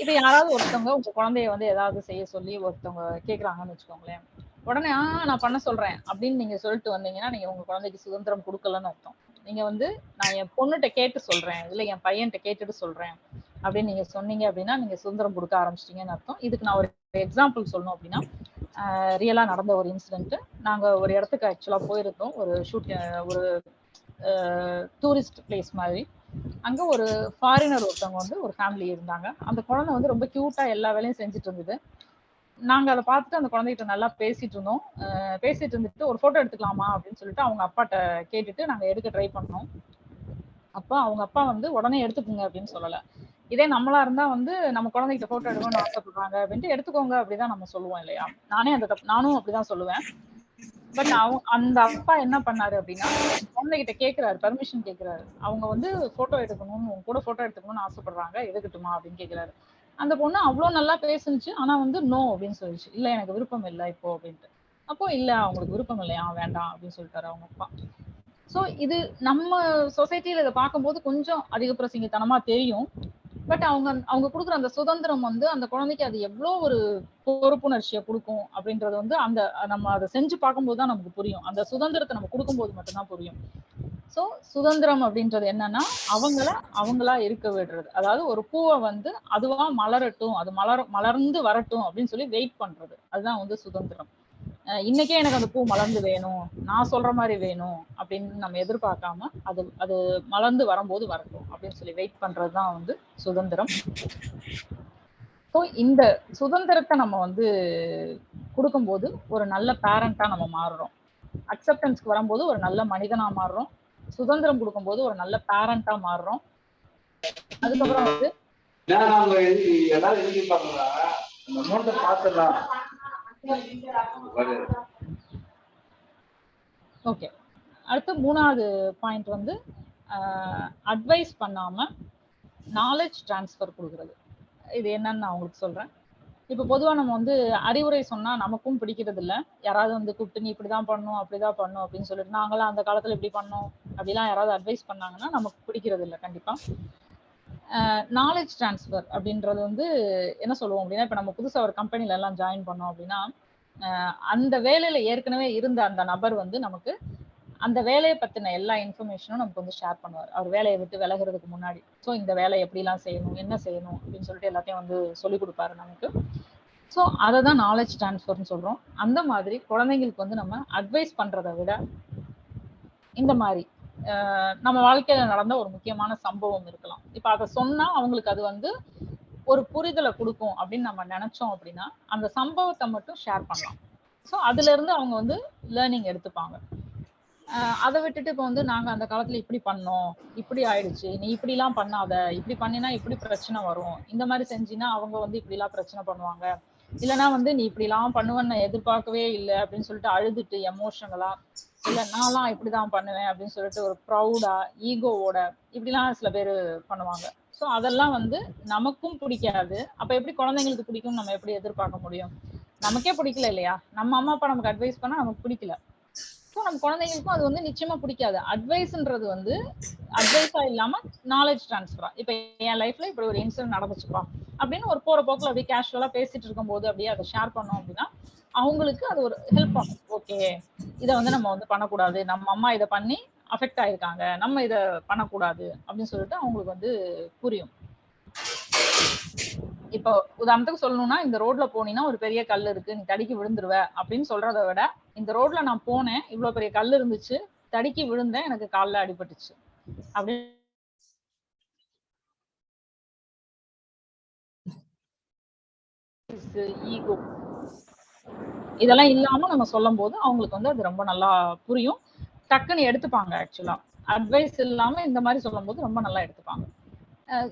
இப்ப யாராவது ஒருத்தவங்க உங்க குழந்தைய வந்து ஏதாவது செய்ய சொல்லி ஒருத்தவங்க கேக்குறாங்கன்னு வச்சுக்கோங்களேன். உடனே ஆ நான் பண்ண சொல்றேன் அப்படின்னு நீங்க சொல்லிட்டு வந்தீங்கன்னா நீங்க உங்க குழந்தைக்கு சுதந்திரம் கொடுக்கலன்னு அர்த்தம். நீங்க வந்து நான் என் பொண்ணுகிட்ட கேட்டு சொல்றேன். இல்ல என் பையன்கிட்ட கேட்டுட்டு சொல்றேன். அப்படின்னு நீங்க சொன்னீங்க அப்படின்னா நீங்க சுதந்திரம் கொடுக்க ஆரம்பிச்சிட்டீங்கன்னு அர்த்தம். இதுக்கு நான் ஒரு எக்ஸாம்பிள் சொல்லணும் அப்படின்னா ரியலா நடந்த ஒரு இன்சிடென்ட் நாங்க ஒரு இடத்துக்கு ஆக்சுவலா போயிருந்தோம். ஒரு ஷூட் ஒரு டூரிஸ்ட் பிளேஸ் மாதிரி. அங்க ஒரு ஃபாரினர் ஒருத்தவங்க வந்து ஒரு ஃபேமிலி இருந்தாங்க. அந்த குழந்தை வந்து ரொம்ப கியூட்டா எல்லா வேலையும் செஞ்சுட்டு இருந்தது. நாங்க அதை பார்த்துட்டு அந்த குழந்தைகிட்ட நல்லா பேசிட்டு இருந்தோம். பேசிட்டு இருந்துட்டு ஒரு போட்டோ எடுத்துக்கலாமா அப்படின்னு சொல்லிட்டு அவங்க அப்பாட்ட கேட்டுட்டு நாங்க எடுக்க ட்ரை பண்ணோம். அப்பா அவங்க அப்பா வந்து உடனே எடுத்துக்கோங்க அப்படின்னு சொல்லல. இதே நம்மளா இருந்தா வந்து நம்ம குழந்தைகிட்ட போட்டோ எடுக்கணும்னு ஆசைப்படுறாங்க அப்படின்ட்டு எடுத்துக்கோங்க அப்படிதான் நம்ம சொல்லுவோம் இல்லையா? நானே அந்த நானும் அப்படிதான் சொல்லுவேன். பட் அவங்க அந்த அப்பா என்ன பண்ணாரு அப்படின்னா குழந்தைகிட்ட கேக்குறாரு பெர்மிஷன் கேக்குறாரு. அவங்க வந்து போட்டோ எடுக்கணும்னு உங்க கூட போட்டோ எடுத்துக்கணும்னு ஆசைப்படுறாங்க எடுக்கட்டுமா அப்படின்னு கேக்குறாரு. அந்த பொண்ணு அவ்வளவு நல்லா பேசுனுச்சு. ஆனா வந்து நோ அப்படின்னு சொல்லிச்சு. இல்ல எனக்கு விருப்பம் இல்லை இப்போ அப்படின்ட்டு. அப்போ இல்ல அவங்களுக்கு விருப்பம் இல்லையா வேண்டாம் அப்படின்னு சொல்லிட்டாரு அவங்க அப்பா. சோ இது நம்ம சொசைட்டில இதை பார்க்கும்போது கொஞ்சம் அதிக தெரியும். பட் அவங்க அவங்க கொடுக்குற அந்த சுதந்திரம் வந்து அந்த குழந்தைக்கு அது எவ்வளோ ஒரு பொறுப்புணர்ச்சியை கொடுக்கும் அப்படின்றது வந்து அந்த நம்ம அதை செஞ்சு பார்க்கும்போது தான் நமக்கு புரியும். அந்த சுதந்திரத்தை நம்ம கொடுக்கும்போது மட்டும்தான் புரியும். ஸோ சுதந்திரம் அப்படின்றது என்னன்னா அவங்கள அவங்களா இருக்க விடுறது. அதாவது ஒரு பூவை வந்து அதுவா மலரட்டும் அது மலர் மலர்ந்து வரட்டும் அப்படின்னு சொல்லி வெயிட் பண்றது. அதுதான் வந்து சுதந்திரம். இன்னைக்கே எனக்கு அந்த பூ மலர்ந்து வேணும் நான் சொல்ற மாதிரி வேணும் அப்படின்னு நம்ம எதிர்பார்க்காம அது அது மலர்ந்து வரும்போது வரட்டும் அப்படின்னு சொல்லி வெயிட் பண்றதுதான் வந்து சுதந்திரம். ஸோ இந்த சுதந்திரத்தை நம்ம வந்து கொடுக்கும்போது ஒரு நல்ல பேரண்டா நம்ம மாறுறோம். அக்செப்டன்ஸ்க்கு வரும்போது ஒரு நல்ல மனிதனா மாறுறோம். சுதந்திரம் கொடுக்கும்போது ஒரு நல்ல பேரண்டா மாறுறோம். அதுக்கப்புறம் வந்து ஓகே அடுத்து மூணாவது பாயிண்ட் வந்து அட்வைஸ் பண்ணாம நாலேஜ் ட்ரான்ஸ்ஃபர் கொடுக்குறது. இது என்னன்னு நான் உங்களுக்கு சொல்றேன். இப்போ பொதுவா நம்ம வந்து அறிவுரை சொன்னா நமக்கும் பிடிக்கிறது இல்ல யாராவது வந்து கூப்பிட்டு நீ இப்படிதான் பண்ணும் அப்படிதான் பண்ணும் அப்படின்னு சொல்லிட்டு நாங்களாம் அந்த காலத்துல இப்படி பண்ணோம் அப்படிலாம் யாராவது அட்வைஸ் பண்ணாங்கன்னா நமக்கு பிடிக்கிறது இல்லை கண்டிப்பா. நாலேஜ் ட்ரான்ஸ்ஃபர் அப்படின்றது வந்து என்ன சொல்லுவோம் அப்படின்னா இப்போ நம்ம புதுசா ஒரு கம்பெனில எல்லாம் ஜாயின் பண்ணோம் அப்படின்னா அந்த வேலையில ஏற்கனவே இருந்த அந்த நபர் வந்து நமக்கு அந்த வேலையை பத்தின எல்லா இன்ஃபர்மேஷனும் நமக்கு வந்து ஷேர் பண்ணுவார். அவர் வேலையை விட்டு விலகிறதுக்கு முன்னாடி. ஸோ இந்த வேலை எப்படிலாம் செய்யணும் என்ன செய்யணும் அப்படின்னு சொல்லிட்டு எல்லாத்தையும் வந்து சொல்லி கொடுப்பாரு நமக்கு. ஸோ அதை தான் நாலேஜ் ட்ரான்ஸ்ஃபர்னு சொல்றோம். அந்த மாதிரி குழந்தைங்களுக்கு வந்து நம்ம அட்வைஸ் பண்றதை விட இந்த மாதிரி நம்ம வாழ்க்கையில நடந்த ஒரு முக்கியமான சம்பவம் இருக்கலாம். இப்ப அதை சொன்னா அவங்களுக்கு அது வந்து ஒரு புரிதலை கொடுக்கும் அப்படின்னு நம்ம நினைச்சோம் அப்படின்னா அந்த சம்பவத்தை மட்டும் ஷேர் பண்ணலாம். ஸோ அதுல இருந்து அவங்க வந்து லேர்னிங் எடுத்துப்பாங்க. அதை விட்டுட்டு இப்போ வந்து நாங்க அந்த காலத்துல இப்படி பண்ணோம் இப்படி ஆயிடுச்சு நீ இப்படி எல்லாம் பண்ணாத இப்படி பண்ணினா இப்படி பிரச்சனை வரும். இந்த மாதிரி செஞ்சினா அவங்க வந்து இப்படி எல்லாம் பிரச்சனை பண்ணுவாங்க. இல்லைன்னா வந்து நீ இப்படி எல்லாம் பண்ணுவேன்னு எதிர்பார்க்கவே இல்லை அப்படின்னு சொல்லிட்டு அழுதுட்டு எமோஷனலா இல்ல நான்லாம் இப்படிதான் பண்ணுவேன் அப்படின்னு சொல்லிட்டு ஒரு ப்ரௌடா ஈகோவோட இப்படிலாம் சில பேர் பண்ணுவாங்க. ஸோ அதெல்லாம் வந்து நமக்கும் பிடிக்காது. அப்ப எப்படி குழந்தைங்களுக்கு பிடிக்கும் நம்ம எப்படி எதிர்பார்க்க முடியும்? நமக்கே பிடிக்கல இல்லையா? நம்ம அம்மா அப்பா நமக்கு அட்வைஸ் பண்ணா நமக்கு பிடிக்கல. ஸோ நம்ம குழந்தைங்களுக்கும் அது வந்து நிச்சயமா பிடிக்காது. அட்வைஸ்ன்றது வந்து அட்வைஸா இல்லாம நாலேஜ் ட்ரான்ஸ்ஃபரா இப்ப என் லைஃப்ல இப்படி ஒரு இன்சிடென்ட் நடந்துச்சுப்பா. அப்படின்னு ஒரு போற போக்குல அப்படியே கேஷுவலா பேசிட்டு இருக்கும்போது அப்படியே அதை ஷேர் பண்ணோம் அப்படின்னா அவங்களுக்கு அது ஒரு ஹெல்ப் ஆகும். ஓகே இதை வந்து நம்ம வந்து பண்ணக்கூடாது. நம்ம அம்மா இதை பண்ணி அஃபெக்ட் ஆயிருக்காங்க. நம்ம இதை பண்ணக்கூடாது அப்படின்னு சொல்லிட்டு அவங்களுக்கு வந்து புரியும். இப்போ உதாரணத்துக்கு சொல்லணும்னா இந்த ரோட்ல போனீங்கன்னா ஒரு பெரிய கல் இருக்கு. நீ தடிக்கி விழுந்துருவ அப்படின்னு சொல்றதை விட இந்த ரோட்ல நான் போனேன் இவ்வளவு பெரிய கல் இருந்துச்சு தடுக்கி விழுந்தேன் எனக்கு கால்ல அடிபட்டுச்சு. அப்படி ஈகோ. இதெல்லாம் இல்லாம நம்ம சொல்லும் போது அவங்களுக்கு வந்து அது ரொம்ப நல்லா புரியும். டக்குன்னு எடுத்துப்பாங்க ஆக்சுவலா அட்வைஸ் இல்லாம இந்த மாதிரி சொல்லும் போது ரொம்ப நல்லா எடுத்துப்பாங்க.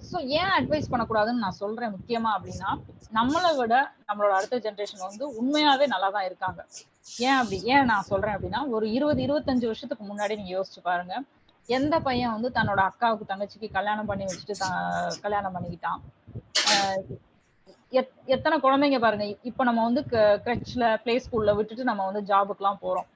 ஸோ ஏன் அட்வைஸ் பண்ணக்கூடாதுன்னு நான் சொல்றேன் முக்கியமா அப்படின்னா நம்மளை விட நம்மளோட அடுத்த ஜென்ரேஷன் வந்து உண்மையாவே நல்லா தான் இருக்காங்க. ஏன் அப்படி ஏன் நான் சொல்றேன் அப்படின்னா ஒரு இருபது இருபத்தஞ்சு வருஷத்துக்கு முன்னாடி நீங்க யோசிச்சு பாருங்க. எந்த பையன் வந்து தன்னோட அக்காவுக்கு தங்கச்சிக்கு கல்யாணம் பண்ணி வச்சுட்டு த- கல்யாணம் பண்ணிக்கிட்டான்? எத்தனை குழந்தைங்க பாருங்க. இப்ப நம்ம வந்து கிரச்ல பிளே ஸ்கூல்ல விட்டுட்டு நம்ம வந்து ஜாபுக்குலாம் போறோம்.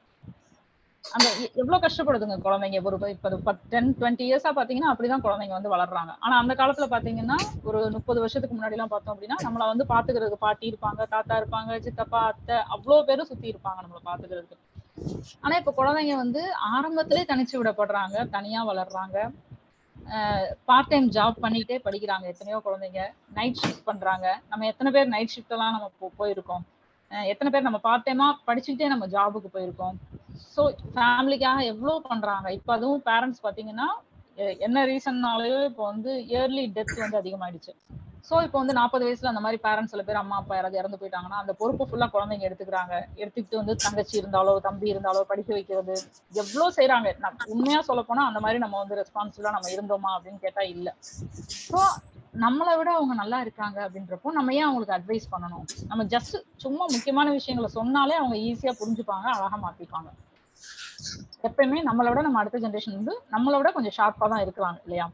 அந்த எவ்வளவு கஷ்டப்படுதுங்க குழந்தைங்க? ஒரு இப்ப டென் டுவெண்ட்டி இயர்ஸா பாத்தீங்கன்னா அப்படிதான் குழந்தைங்க வந்து வளர்றாங்க. ஆனா அந்த காலத்துல பாத்தீங்கன்னா ஒரு முப்பது வருஷத்துக்கு முன்னாடி எல்லாம் பார்த்தோம் அப்படின்னா நம்மள வந்து பாத்துக்கிறதுக்கு பாட்டி இருப்பாங்க தாத்தா இருப்பாங்க சித்தப்பா அத்தை அவ்வளவு பேரும் சுத்தி இருப்பாங்க நம்மள பாத்துக்கிறதுக்கு. ஆனா இப்ப குழந்தைங்க வந்து ஆரம்பத்திலே தனிச்சு விடப்படுறாங்க தனியா வளர்றாங்க. பார்ட் டைம் ஜாப் பண்ணிக்கிட்டே படிக்கிறாங்க எத்தனையோ குழந்தைங்க. நைட் ஷிஃப்ட் பண்றாங்க. நம்ம எத்தனை பேர் நைட் ஷிஃப்டெல்லாம் நம்ம போயிருக்கோம். எத்தனை பேர் நம்ம பார்ட் டைமா படிச்சுக்கிட்டே நம்ம ஜாபுக்கு போயிருக்கோம். ஸோ ஃபேமிலிக்காக எவ்வளோ பண்றாங்க? இப்போ அதுவும் பேரண்ட்ஸ் பார்த்தீங்கன்னா என்ன ரீசன்னாலயோ இப்போ வந்து இயர்லி டெத் வந்து அதிகமாயிடுச்சு. ஸோ இப்போ வந்து நாற்பது வயசுல அந்த மாதிரி பேரண்ட்ஸ் சில பேர் அம்மா அப்பா யாராவது இறந்து போயிட்டாங்கன்னா அந்த பொறுப்பு ஃபுல்லா குழந்தைங்க எடுத்துக்கிறாங்க. எடுத்துக்கிட்டு வந்து தங்கச்சி இருந்தாலோ தம்பி இருந்தாலோ படிக்க வைக்கிறது எவ்வளோ செய்யறாங்க உண்மையா சொல்ல போனா அந்த மாதிரி நம்ம வந்து ரெஸ்பான்சிபிளா நம்ம இருந்தோமா அப்படின்னு கேட்டா இல்ல. ஸோ நம்மளை விட அவங்க நல்லா இருக்காங்க அப்படின்றப்போ நம்ம ஏன் அவங்களுக்கு அட்வைஸ் பண்ணணும்? நம்ம ஜஸ்ட் சும்மா முக்கியமான விஷயங்களை சொன்னாலே அவங்க ஈஸியா புரிஞ்சுப்பாங்க அழகா மாத்திப்பாங்க. எப்பயுமே நம்மளோட விட நம்ம அடுத்த ஜென்ரேஷன் வந்து நம்மளோட விட கொஞ்சம் ஷார்ப்பா தான் இருக்கிறாங்க இல்லையா?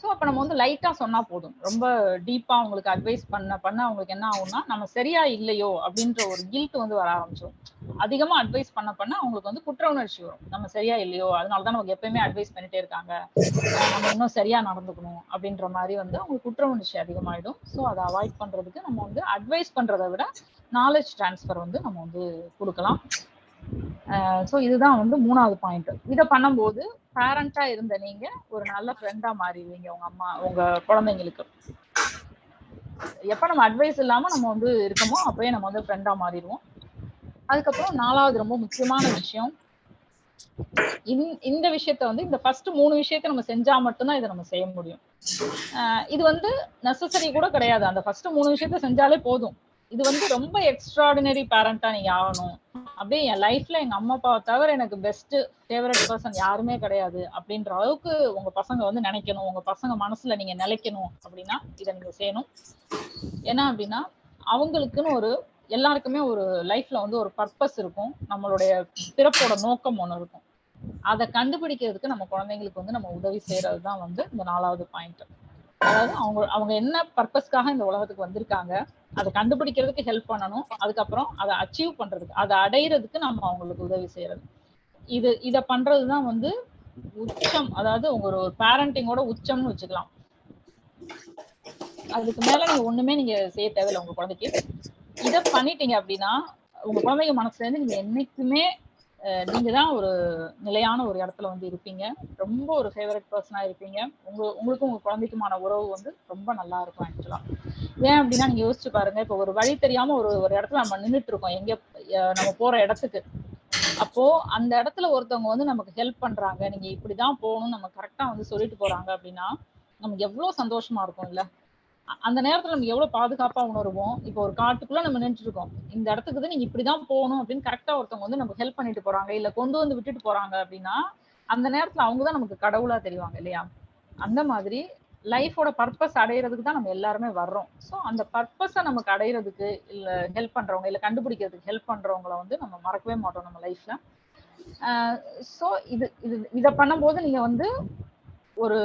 ஸோ அப்போ நம்ம வந்து லைட்டா சொன்னா போதும். ரொம்ப டீப்பா அவங்களுக்கு அட்வைஸ் பண்ண பண்ண அவங்களுக்கு என்ன ஆகும்னா நம்ம சரியா இல்லையோ அப்படின்ற ஒரு கில்ட் வந்து வர ஆரம்பிச்சிடும் அதிகமா அட்வைஸ் பண்ண பண்ண அவங்களுக்கு வந்து குற்ற உணர்ச்சி வரும். நம்ம சரியா இல்லையோ அதனால தான் நமக்கு எப்பயுமே அட்வைஸ் பண்ணிட்டே இருக்காங்க. நம்ம இன்னும் சரியா நடந்துக்கணும் அப்படின்ற மாதிரி வந்து அவங்களுக்கு குற்ற உணர்ச்சி அதிகமாயிடும். ஸோ அதை அவாய்ட் பண்றதுக்கு நம்ம வந்து அட்வைஸ் பண்றதை விட நாலேஜ் டிரான்ஸ்ஃபர் வந்து நம்ம வந்து கொடுக்கலாம். ஸோ இதுதான் வந்து மூணாவது பாயிண்ட் இதை பண்ணும்போது பேரண்டா இருந்த நீங்க ஒரு நல்ல ஃப்ரெண்டா மாறிடுவீங்க உங்க அம்மா உங்க குழந்தைங்களுக்கு. எப்ப நம்ம அட்வைஸ் இல்லாம நம்ம வந்து இருக்கமோ அப்பயே நம்ம வந்து ஃப்ரெண்டா மாறிடுவோம். அதுக்கப்புறம் நாலாவது ரொம்ப முக்கியமான விஷயம். இந்த- இந்த விஷயத்த வந்து இந்த ஃபர்ஸ்ட் மூணு விஷயத்த நம்ம செஞ்சா மட்டும்தான் இதை நம்ம செய்ய முடியும். இது வந்து நெசசரி கூட கிடையாது. அந்த ஃபர்ஸ்ட் மூணு விஷயத்த செஞ்சாலே போதும். இது வந்து ரொம்ப எக்ஸ்ட்ராடினரி பேரண்டா நீங்க ஆகணும். அப்படியே என் லைஃப்ல எங்க அம்மா அப்பாவை தவிர எனக்கு பெஸ்ட் ஃபேவரட் பர்சன் யாருமே கிடையாது. அப்படின்ற அளவுக்கு உங்க பசங்க வந்து நினைக்கணும். உங்க பசங்க மனசுல நீங்க நிலைக்கணும் அப்படின்னா இதை நீங்க செய்யணும். ஏன்னா அப்படின்னா அவங்களுக்குன்னு ஒரு எல்லாருக்குமே ஒரு லைஃப்ல வந்து ஒரு பர்பஸ் இருக்கும். நம்மளுடைய பிறப்போட நோக்கம் ஒண்ணு இருக்கும். அதை கண்டுபிடிக்கிறதுக்கு நம்ம குழந்தைங்களுக்கு வந்து நம்ம உதவி செய்யறது தான் வந்து இந்த நாலாவது பாயிண்ட் அதாவது அவங்க அவங்க என்ன பர்பஸ்க்காக இந்த உலகத்துக்கு வந்திருக்காங்க அதை கண்டுபிடிக்கிறதுக்கு ஹெல்ப் பண்ணணும் அதுக்கப்புறம் அதை அச்சீவ் பண்றதுக்கு அதை அடையிறதுக்கு நம்ம அவங்களுக்கு உதவி செய்யறது. இது இதை பண்றதுதான் வந்து உச்சம் அதாவது உங்க ஒரு பேரண்டிங்கோட உச்சம்னு வச்சுக்கலாம். அதுக்கு மேல நீங்க ஒண்ணுமே நீங்க செய்ய தேவையில்லை உங்க குழந்தைக்கு. இத பண்ணிட்டீங்க அப்படின்னா உங்க குழந்தைங்க மனசுல இருந்து நீங்க என்னைக்குமே நீங்க தான் ஒரு நிலையான ஒரு இடத்துல வந்து இருப்பீங்க. ரொம்ப ஒரு ஃபேவரட் பர்சனா இருப்பீங்க. உங்க உங்களுக்கும் உங்க குழந்தைக்குமான உறவு வந்து ரொம்ப நல்லா இருக்கும் ஆக்சுவலா ஏன் அப்படின்னா நீங்க யோசிச்சு பாருங்க. இப்ப ஒரு வழி தெரியாம ஒரு ஒரு இடத்துல நம்ம நின்றுட்டு இருக்கோம் எங்க நம்ம போற இடத்துக்கு. அப்போ அந்த இடத்துல ஒருத்தவங்க வந்து நமக்கு ஹெல்ப் பண்றாங்க. நீங்க இப்படிதான் போகணும் நம்ம கரெக்டா வந்து சொல்லிட்டு போறாங்க அப்படின்னா நமக்கு எவ்வளவு சந்தோஷமா இருக்கும் இல்ல அந்த நேரத்துல நம்ம எவ்வளவு பாதுகாப்பா உணருவோம்? இப்போ ஒரு காட்டுக்குள்ள நம்ம நின்று இருக்கோம் இந்த இடத்துக்கு தான் நீங்க இப்படிதான் போகணும் அப்படின்னு கரெக்டா ஒருத்தவங்க வந்து நமக்கு ஹெல்ப் பண்ணிட்டு போறாங்க. இல்ல கொண்டு வந்து விட்டுட்டு போறாங்க அப்படின்னா அந்த நேரத்துல அவங்க தான் நமக்கு கடவுளா தெரிவாங்க இல்லையா? அந்த மாதிரி லைஃபோட பர்பஸ் அடையிறதுக்கு தான் நம்ம எல்லாருமே வர்றோம். ஸோ அந்த பர்பஸை நமக்கு அடையிறதுக்கு இல்ல ஹெல்ப் பண்றவங்க இல்ல கண்டுபிடிக்கிறதுக்கு ஹெல்ப் பண்றவங்கள வந்து நம்ம மறக்கவே மாட்டோம் நம்ம லைஃப்ல ஸோ இது இது இதை பண்ணும்போது நீங்க வந்து ஒரு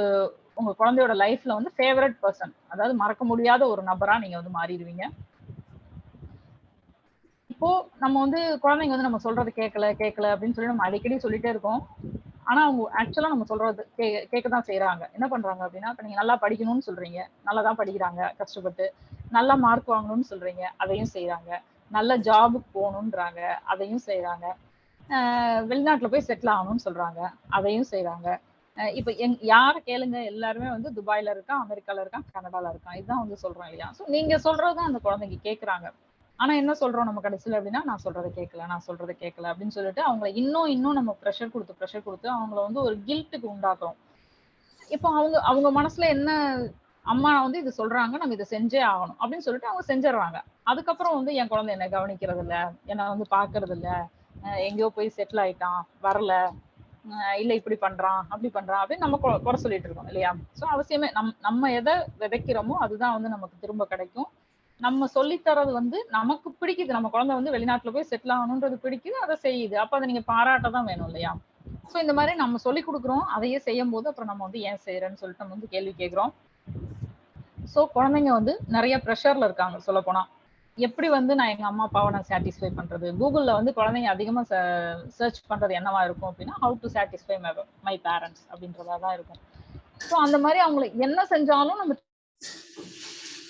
உங்க குழந்தையோட லைஃப்ல வந்து ஃபேவரட் பர்சன் அதாவது மறக்க முடியாத ஒரு நபரா நீங்க வந்து மாறிடுவீங்க. இப்போ நம்ம வந்து குழந்தைங்க வந்து நம்ம சொல்றது கேட்கல கேட்கல அப்படின்னு சொல்லி நம்ம அடிக்கடி சொல்லிட்டே இருக்கோம். ஆனா அவங்க ஆக்சுவலா நம்ம சொல்றது கே கேட்க தான் செய்யறாங்க என்ன பண்றாங்க அப்படின்னா இப்ப நீங்க நல்லா படிக்கணும்னு சொல்றீங்க. நல்லா தான் படிக்கிறாங்க கஷ்டப்பட்டு. நல்லா மார்க் வாங்கணும்னு சொல்றீங்க அதையும் செய்யறாங்க நல்ல ஜாபுக்கு போகணுன்றாங்க அதையும் செய்யறாங்க வெளிநாட்டுல போய் செட்டில் ஆகணும்னு சொல்றாங்க அதையும் செய்யறாங்க இப்ப எங் யார கேளுங்க? எல்லாருமே வந்து துபாயில இருக்கான் அமெரிக்கால இருக்கான் கனடால இருக்கான். இதுதான் வந்து சொல்றோம் இல்லையா? சோ நீங்க சொல்றதுதான் அந்த குழந்தைங்க கேக்குறாங்க. ஆனா என்ன சொல்றோம் நம்ம கடைசியில் அப்படின்னா நான் சொல்றதை கேட்கல நான் சொல்றதை கேட்கல அப்படின்னு சொல்லிட்டு அவங்கள இன்னும் இன்னும் நம்ம ப்ரெஷர் கொடுத்து ப்ரெஷர் கொடுத்து அவங்கள வந்து ஒரு கில்ட்டுக்கு உண்டாக்குறோம். இப்போ அவங்க அவங்க மனசுல என்ன அம்மா வந்து இது சொல்றாங்க நம்ம இதை செஞ்சே ஆகணும் அப்படின்னு சொல்லிட்டு அவங்க செஞ்சிடறாங்க. அதுக்கப்புறம் வந்து என் குழந்தை என்ன கவனிக்கிறது இல்ல என்ன வந்து பாக்குறது இல்ல எங்கேயோ போய் செட்டில் ஆயிட்டான் வரல. இல்லை இப்படி பண்றான் அப்படி பண்றான் அப்படின்னு நம்ம கொ- குறை சொல்லிட்டு இருக்கோம் இல்லையா? ஸோ அவசியமே நம் நம்ம எதை விதைக்கிறோமோ அதுதான் வந்து நமக்கு திரும்ப கிடைக்கும். நம்ம சொல்லித்தரது வந்து நமக்கு பிடிக்குது. நம்ம குழந்தை வந்து வெளிநாட்டுல போய் செட்டில் ஆகணுன்றது பிடிக்குது அதை செய்யுது. அப்ப அதை நீங்க பாராட்ட தான் வேணும் இல்லையா? ஸோ இந்த மாதிரி நம்ம சொல்லி கொடுக்குறோம் அதையே செய்யும் போது அப்புறம் நம்ம வந்து ஏன் செய்யறேன்னு சொல்லிட்டு நம்ம வந்து கேள்வி கேட்குறோம். ஸோ குழந்தைங்க வந்து நிறைய ப்ரெஷர்ல இருக்காங்க சொல்ல போனா. எப்படி வந்து நான் எங்க அம்மா அப்பாவை நான் சாட்டிஸ்ஃபை பண்றது? கூகுள்ல வந்து குழந்தைங்க அதிகமா சர்ச் பண்றது என்னவா இருக்கும் அப்படின்னா how to satisfy my parents அப்படின்றதா தான் இருக்கும். ஸோ அந்த மாதிரி அவங்களை என்ன செஞ்சாலும் நம்ம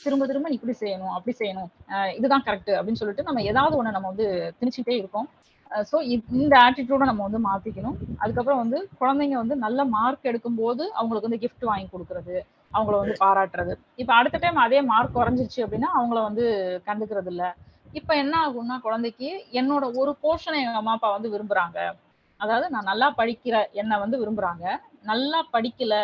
திரும்ப திரும்ப நீ இப்படி செய்யணும் அப்படி செய்யணும். இதுதான் கரெக்ட் அப்படின்னு சொல்லிட்டு நம்ம ஏதாவது ஒண்ணு நம்ம வந்து திணிச்சுட்டே இருக்கோம். ஸோ இந்த ஆட்டிடியூட நம்ம வந்து மாத்திக்கணும். அதுக்கப்புறம் வந்து குழந்தைங்க வந்து நல்ல மார்க் எடுக்கும்போது அவங்களுக்கு வந்து கிஃப்ட் வாங்கி கொடுக்கறது. அவங்கள வந்து பாராட்டுறது. இப்போ அடுத்த டைம் அதே மார்க் குறைஞ்சிருச்சு அப்படின்னா அவங்கள வந்து கண்டுக்கிறது இல்லை இப்போ என்ன ஆகும்னா குழந்தைக்கு என்னோட ஒரு போர்ஷனை எங்கள் அம்மா அப்பா வந்து விரும்புகிறாங்க அதாவது நான் நல்லா படிக்கிற என்னை வந்து விரும்புகிறாங்க நல்லா படிக்கல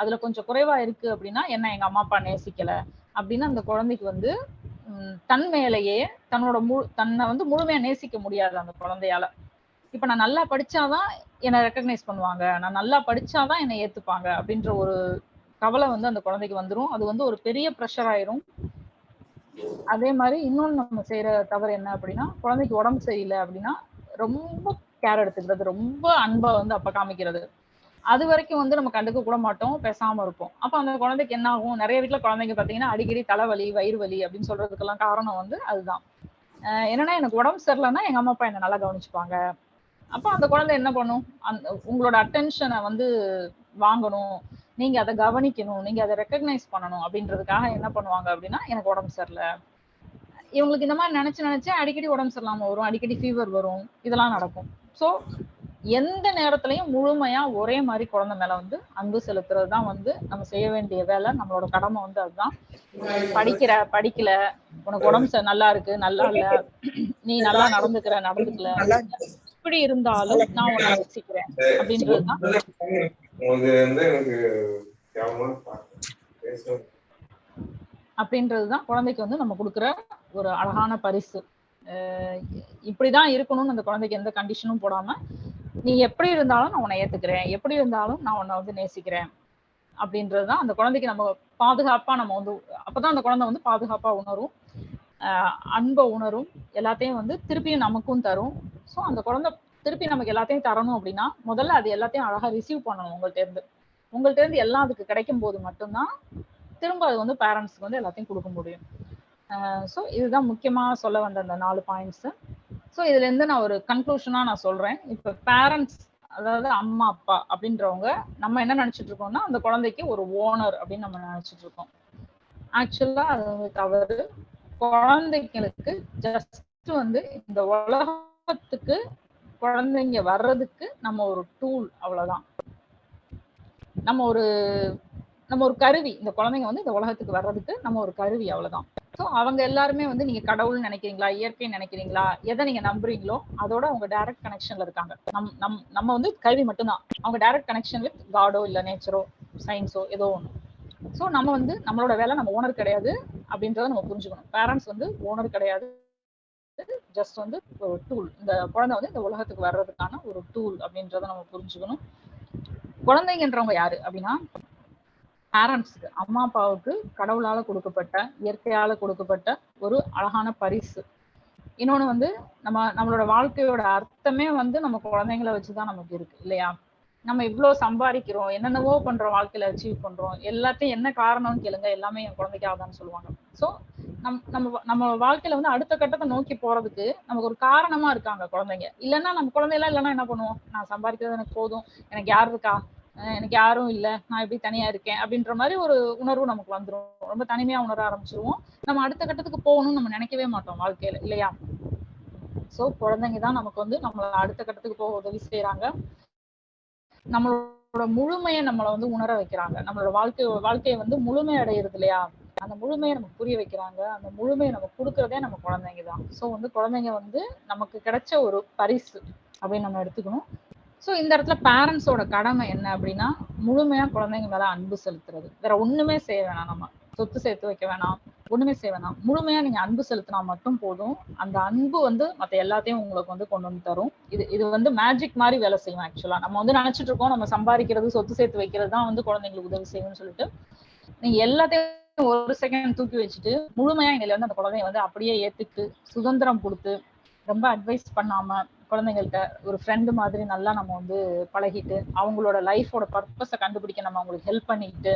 அதுல கொஞ்சம் குறைவா இருக்கு அப்படின்னா என்ன எங்க அம்மா அப்பா நேசிக்கல அப்படின்னு அந்த குழந்தைக்கு வந்து தன் மேலேயே தன்னோட முழு தன்னை வந்து முழுமையா நேசிக்க முடியாது அந்த குழந்தையால. இப்ப நான் நல்லா படிச்சாதான் என்னை ரெக்கக்னைஸ் பண்ணுவாங்க. நான் நல்லா படிச்சாதான் என்னை ஏத்துப்பாங்க அப்படின்ற ஒரு கவலை வந்து அந்த குழந்தைக்கு வந்துடும் அது வந்து ஒரு பெரிய ப்ரெஷர் ஆயிரும். அதே மாதிரி இன்னொன்று நம்ம செய்யற தவறு என்ன அப்படின்னா குழந்தைக்கு உடம்பு சரியில்லை அப்படின்னா ரொம்ப கேர் எடுத்துக்கிறது ரொம்ப அன்பை வந்து அப்ப காமிக்கிறது. அது வரைக்கும் வந்து நம்ம கண்டுக்க கூட மாட்டோம் பேசாம இருப்போம். அப்ப அந்த குழந்தைக்கு என்ன ஆகும்? நிறைய வீட்டுல குழந்தைங்க பாத்தீங்கன்னா அடிக்கடி தலைவலி வயிறு வலி அப்படின்னு சொல்றதுக்கெல்லாம் காரணம் வந்து அதுதான். என்னன்னா எனக்கு உடம்பு சரியில்லைன்னா எங்க அம்மா அப்பா என்ன நல்லா கவனிச்சுப்பாங்க. அப்ப அந்த குழந்தை என்ன பண்ணும்? அந்த உங்களோட அட்டென்ஷனை வந்து வாங்கணும். நீங்க அதை கவனிக்கணும் நீங்க அதை ரெக்கக்னைஸ் பண்ணணும் அப்படின்றதுக்காக என்ன பண்ணுவாங்க அப்படின்னா எனக்கு உடம்பு சரியில்லை. இவங்களுக்கு இந்த மாதிரி நினைச்சு நினைச்சு அடிக்கடி உடம்பு சரியில்லாம வரும் அடிக்கடி ஃபீவர் வரும் இதெல்லாம் நடக்கும். சோ எந்த நேரத்திலையும் முழுமையா ஒரே மாதிரி குழந்தை மேல வந்து அன்பு செலுத்துறது தான் வந்து நம்ம செய்ய வேண்டிய வேலை நம்மளோட கடமை வந்து அதுதான். படிக்கிற படிக்கல உனக்கு உடம்பு நல்லா இருக்கு நல்லா இல்ல நீ நல்லா நடந்துக்கிற நடந்துக்கல இப்படி இருந்தாலும் நான் உன்னை ரசிக்கிறேன் அப்படின்றதுதான் வந்து எனக்கு அப்படின்றதுதான் குழந்தைக்கு வந்து நம்ம கொடுக்குற ஒரு அழகான பரிசு. இப்படிதான் இருக்கணும்னு அந்த குழந்தைக்கு எந்த கண்டிஷனும் போடாம நீ எப்படி இருந்தாலும் நான் உன்னை ஏத்துக்கிறேன். எப்படி இருந்தாலும் நான் உன்னை வந்து நேசிக்கிறேன். அப்படின்றதுதான் அந்த குழந்தைக்கு நம்ம பாதுகாப்பா நம்ம வந்து அப்பதான் அந்த குழந்தை வந்து பாதுகாப்பா உணரும். ஆஹ் அன்பை உணரும். எல்லாத்தையும் வந்து திருப்பியும் நமக்கும் தரும். ஸோ அந்த குழந்தை திருப்பி நமக்கு எல்லாத்தையும் தரணும் அப்படின்னா முதல்ல அது எல்லாத்தையும் அழகா ரிசீவ் பண்ணணும் உங்கள்ட்ட இருந்து. உங்கள்ட்ட இருந்து எல்லாம் அதுக்கு கிடைக்கும் போது மட்டும்தான் திரும்ப அது வந்து பேரண்ட்ஸ்க்கு வந்து எல்லாத்தையும் கொடுக்க முடியும். ஸோ இதுதான் முக்கியமாக சொல்ல வந்த அந்த நாலு பாயிண்ட்ஸு ஸோ இதுலேருந்து நான் ஒரு கன்க்ளூஷனாக நான் சொல்கிறேன் இப்போ பேரண்ட்ஸ் அதாவது அம்மா அப்பா அப்படின்றவங்க நம்ம என்ன நினச்சிட்டு இருக்கோம்னா அந்த குழந்தைக்கு ஒரு ஓனர் அப்படின்னு நம்ம நினச்சிட்டு இருக்கோம். ஆக்சுவலாக அது வந்து தவறு. குழந்தைங்களுக்கு ஜஸ்ட் வந்து இந்த உலகத்துக்கு குழந்தைங்க வர்றதுக்கு நம்ம ஒரு டூல் அவ்வளவுதான். நம்ம ஒரு நம்ம ஒரு கருவி இந்த குழந்தைங்க வந்து இந்த உலகத்துக்கு வர்றதுக்கு நம்ம ஒரு கருவி அவ்வளவுதான். ஸோ அவங்க எல்லாருமே வந்து நீங்க கடவுள் நினைக்கிறீங்களா இயற்கை நினைக்கிறீங்களா எதை நீங்க நம்புறீங்களோ அதோட அவங்க டைரக்ட் கனெக்ஷன்ல இருக்காங்க. நம் நம் நம்ம வந்து கருவி மட்டும்தான். அவங்க டைரக்ட் கனெக்ஷன் வித் காடோ இல்ல நேச்சரோ சயின்ஸோ ஏதோ ஒன்று ஸோ நம்ம வந்து நம்மளோட வேலை நம்ம ஓனர் கிடையாது அப்படின்றத நம்ம புரிஞ்சுக்கணும். பேரண்ட்ஸ் வந்து ஓனர் கிடையாது. ஜஸ்ட் வந்து ஒரு டூல் இந்த குழந்தை வந்து இந்த உலகத்துக்கு வர்றதுக்கான ஒரு டூல் அப்படின்றத நம்ம புரிஞ்சுக்கணும். குழந்தைங்கன்றவங்க யாரு அப்படின்னா பேரண்ட்ஸுக்கு அம்மா அப்பாவுக்கு கடவுளால கொடுக்கப்பட்ட இயற்கையால கொடுக்கப்பட்ட ஒரு அழகான பரிசு. இன்னொன்னு வந்து நம்ம நம்மளோட வாழ்க்கையோட அர்த்தமே வந்து நம்ம குழந்தைங்களை வச்சுதான் நமக்கு இருக்கு இல்லையா? நம்ம இவ்ளோ சம்பாதிக்கிறோம் என்னென்னவோ பண்றோம் வாழ்க்கையில அச்சீவ் பண்றோம் எல்லாத்தையும் என்ன காரணம்னு கேளுங்க எல்லாமே என் குழந்தைக்காக தான் சொல்லுவாங்க. சோ நம் நம்ம நம்ம வாழ்க்கையில வந்து அடுத்த கட்டத்தை நோக்கி போறதுக்கு நமக்கு ஒரு காரணமா இருக்காங்க குழந்தைங்க. இல்லைன்னா நம்ம குழந்தையெல்லாம் இல்லைன்னா என்ன பண்ணுவோம்? நான் சம்பாதிக்கிறது எனக்கு போதும் எனக்கு யார் இருக்கா? அஹ் எனக்கு யாரும் இல்ல நான் எப்படி தனியா இருக்கேன் அப்படின்ற மாதிரி ஒரு உணர்வு நமக்கு வந்துரும். ரொம்ப தனிமையா உணர ஆரம்பிச்சிருவோம். நம்ம அடுத்த கட்டத்துக்கு போகணும்னு நம்ம நினைக்கவே மாட்டோம் வாழ்க்கையில இல்லையா? சோ குழந்தைங்க தான் நமக்கு வந்து நம்மள அடுத்த கட்டத்துக்கு போக உதவி செய்யறாங்க நம்மளோட முழுமையை நம்மளை வந்து உணர வைக்கிறாங்க. நம்மளோட வாழ்க்கை வாழ்க்கையை வந்து முழுமை அடையிறது இல்லையா? அந்த முழுமையை நமக்கு புரிய வைக்கிறாங்க. அந்த முழுமையை நம்ம கொடுக்கறதே நம்ம குழந்தைங்க தான். ஸோ வந்து குழந்தைங்க வந்து நமக்கு கிடைச்ச ஒரு பரிசு அப்படின்னு நம்ம எடுத்துக்கணும். ஸோ இந்த இடத்துல பேரண்ட்ஸோட கடமை என்ன அப்படின்னா முழுமையா குழந்தைங்க மேல அன்பு செலுத்துறது. வேற ஒண்ணுமே செய்ய வேணாம் நம்ம. சொத்து சேர்த்து வைக்க வேணாம். ஒண்ணுமே செய்ய வேணாம். முழுமையா நீங்க அன்பு செலுத்தினா மட்டும் போதும். அந்த அன்பு வந்து மத்த எல்லாத்தையும் உங்களுக்கு வந்து கொண்டு வந்து தரும். இது இது வந்து மேஜிக் மாதிரி வேலை செய்யும் ஆக்சுவலா நம்ம வந்து நினைச்சிட்டு இருக்கோம் நம்ம சம்பாதிக்கிறது சொத்து சேர்த்து வைக்கிறது தான் வந்து குழந்தைங்களுக்கு உதவி செய்யும்னு சொல்லிட்டு. நீங்க எல்லாத்தையும் ஒரு செகண்ட் தூக்கி வச்சுட்டு முழுமையா இதுல வந்து அந்த குழந்தைய வந்து அப்படியே ஏத்துக்கு சுதந்திரம் கொடுத்து ரொம்ப அட்வைஸ் பண்ணாம குழந்தைங்கள்ட்ட ஒரு ஃப்ரெண்டு மாதிரி நல்லா நம்ம வந்து பழகிட்டு அவங்களோட லைஃபோட பர்பஸை கண்டுபிடிக்க நம்ம அவங்களுக்கு ஹெல்ப் பண்ணிட்டு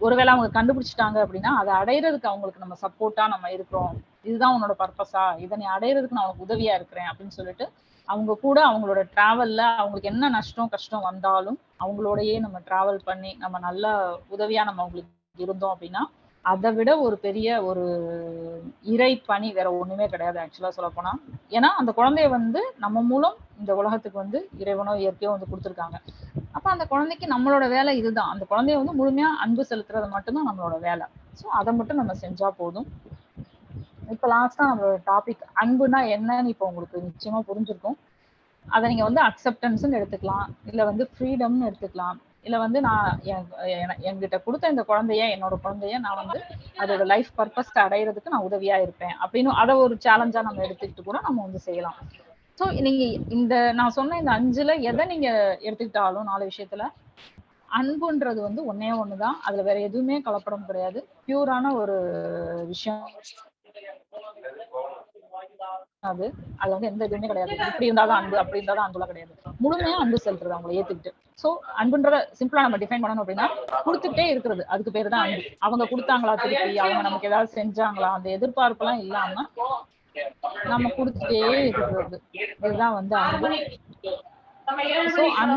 ஒருவேளை அவங்க கண்டுபிடிச்சிட்டாங்க அப்படின்னா அதை அடையிறதுக்கு அவங்களுக்கு நம்ம சப்போர்ட்டா நம்ம இருக்கிறோம். இதுதான் உன்னோட பர்பஸா இதை நீ அடையிறதுக்கு நான் உனக்கு உதவியா இருக்கிறேன் அப்படின்னு சொல்லிட்டு அவங்க கூட அவங்களோட டிராவல்ல அவங்களுக்கு என்ன நஷ்டம் கஷ்டம் வந்தாலும் அவங்களோடயே நம்ம டிராவல் பண்ணி நம்ம நல்ல உதவியா நம்ம அவங்களுக்கு இருந்தோம் அப்படின்னா அதை விட ஒரு பெரிய ஒரு இறை பணி வேற ஒண்ணுமே கிடையாது ஆக்சுவலா சொல்ல போனா. ஏன்னா அந்த குழந்தைய வந்து நம்ம மூலம் இந்த உலகத்துக்கு வந்து இறைவனோ இயற்கையோ வந்து கொடுத்துருக்காங்க. அப்ப அந்த குழந்தைக்கு நம்மளோட வேலை இதுதான். அந்த குழந்தைய வந்து முழுமையா அன்பு செலுத்துறது மட்டும்தான் நம்மளோட வேலை. ஸோ அதை மட்டும் நம்ம செஞ்சா போதும். இப்ப லாஸ்டா நம்மளோட டாபிக் அன்புனா என்னன்னு இப்போ உங்களுக்கு நிச்சயமா புரிஞ்சிருக்கும். அதை நீங்க வந்து அக்செப்டன்ஸ்னு எடுத்துக்கலாம். இல்ல வந்து ஃப்ரீடம்னு எடுத்துக்கலாம். இல்ல வந்து நான் என்- என்கிட்ட கொடுத்த இந்த குழந்தைய என்னோட குழந்தைய நான் வந்து அதோட லைஃப் பர்பஸ் அடையிறதுக்கு நான் உதவியா இருப்பேன். அப்படின்னு அதை ஒரு சேலஞ்சா நம்ம எடுத்துக்கிட்டு கூட நம்ம வந்து செய்யலாம். ஸோ நீங்க இந்த நான் சொன்ன இந்த அஞ்சுல எதை நீங்க எடுத்துக்கிட்டாலும் நாலு விஷயத்துல அன்புன்றது வந்து ஒன்னே ஒண்ணுதான். அதுல வேற எதுவுமே கலப்படம் கிடையாது. பியூரான ஒரு விஷயம். அது. அது வந்து எந்த இதுவுமே கிடையாது. இப்படி இருந்தாதான் அன்பு அப்படி இருந்தாலும் அன்புலாம் கிடையாது. முழுமையா அன்பு செலுத்துறது அவங்களை ஏத்துக்கிட்டு. சோ அன்புன்றத சிம்பிளா நம்ம டிஃபைன் பண்ணணும் அப்படின்னா கொடுத்துட்டே இருக்கிறது. அதுக்கு பேரு தான் அன்பு. அவங்க கொடுத்தாங்களா திருப்பி? அவங்க நமக்கு ஏதாவது செஞ்சாங்களா? அந்த எதிர்பார்ப்பு எல்லாம் இல்லாம நம்ம கொடுத்துட்டே இருக்கிறது. இதுதான் வந்து அன்பு. சோ அன்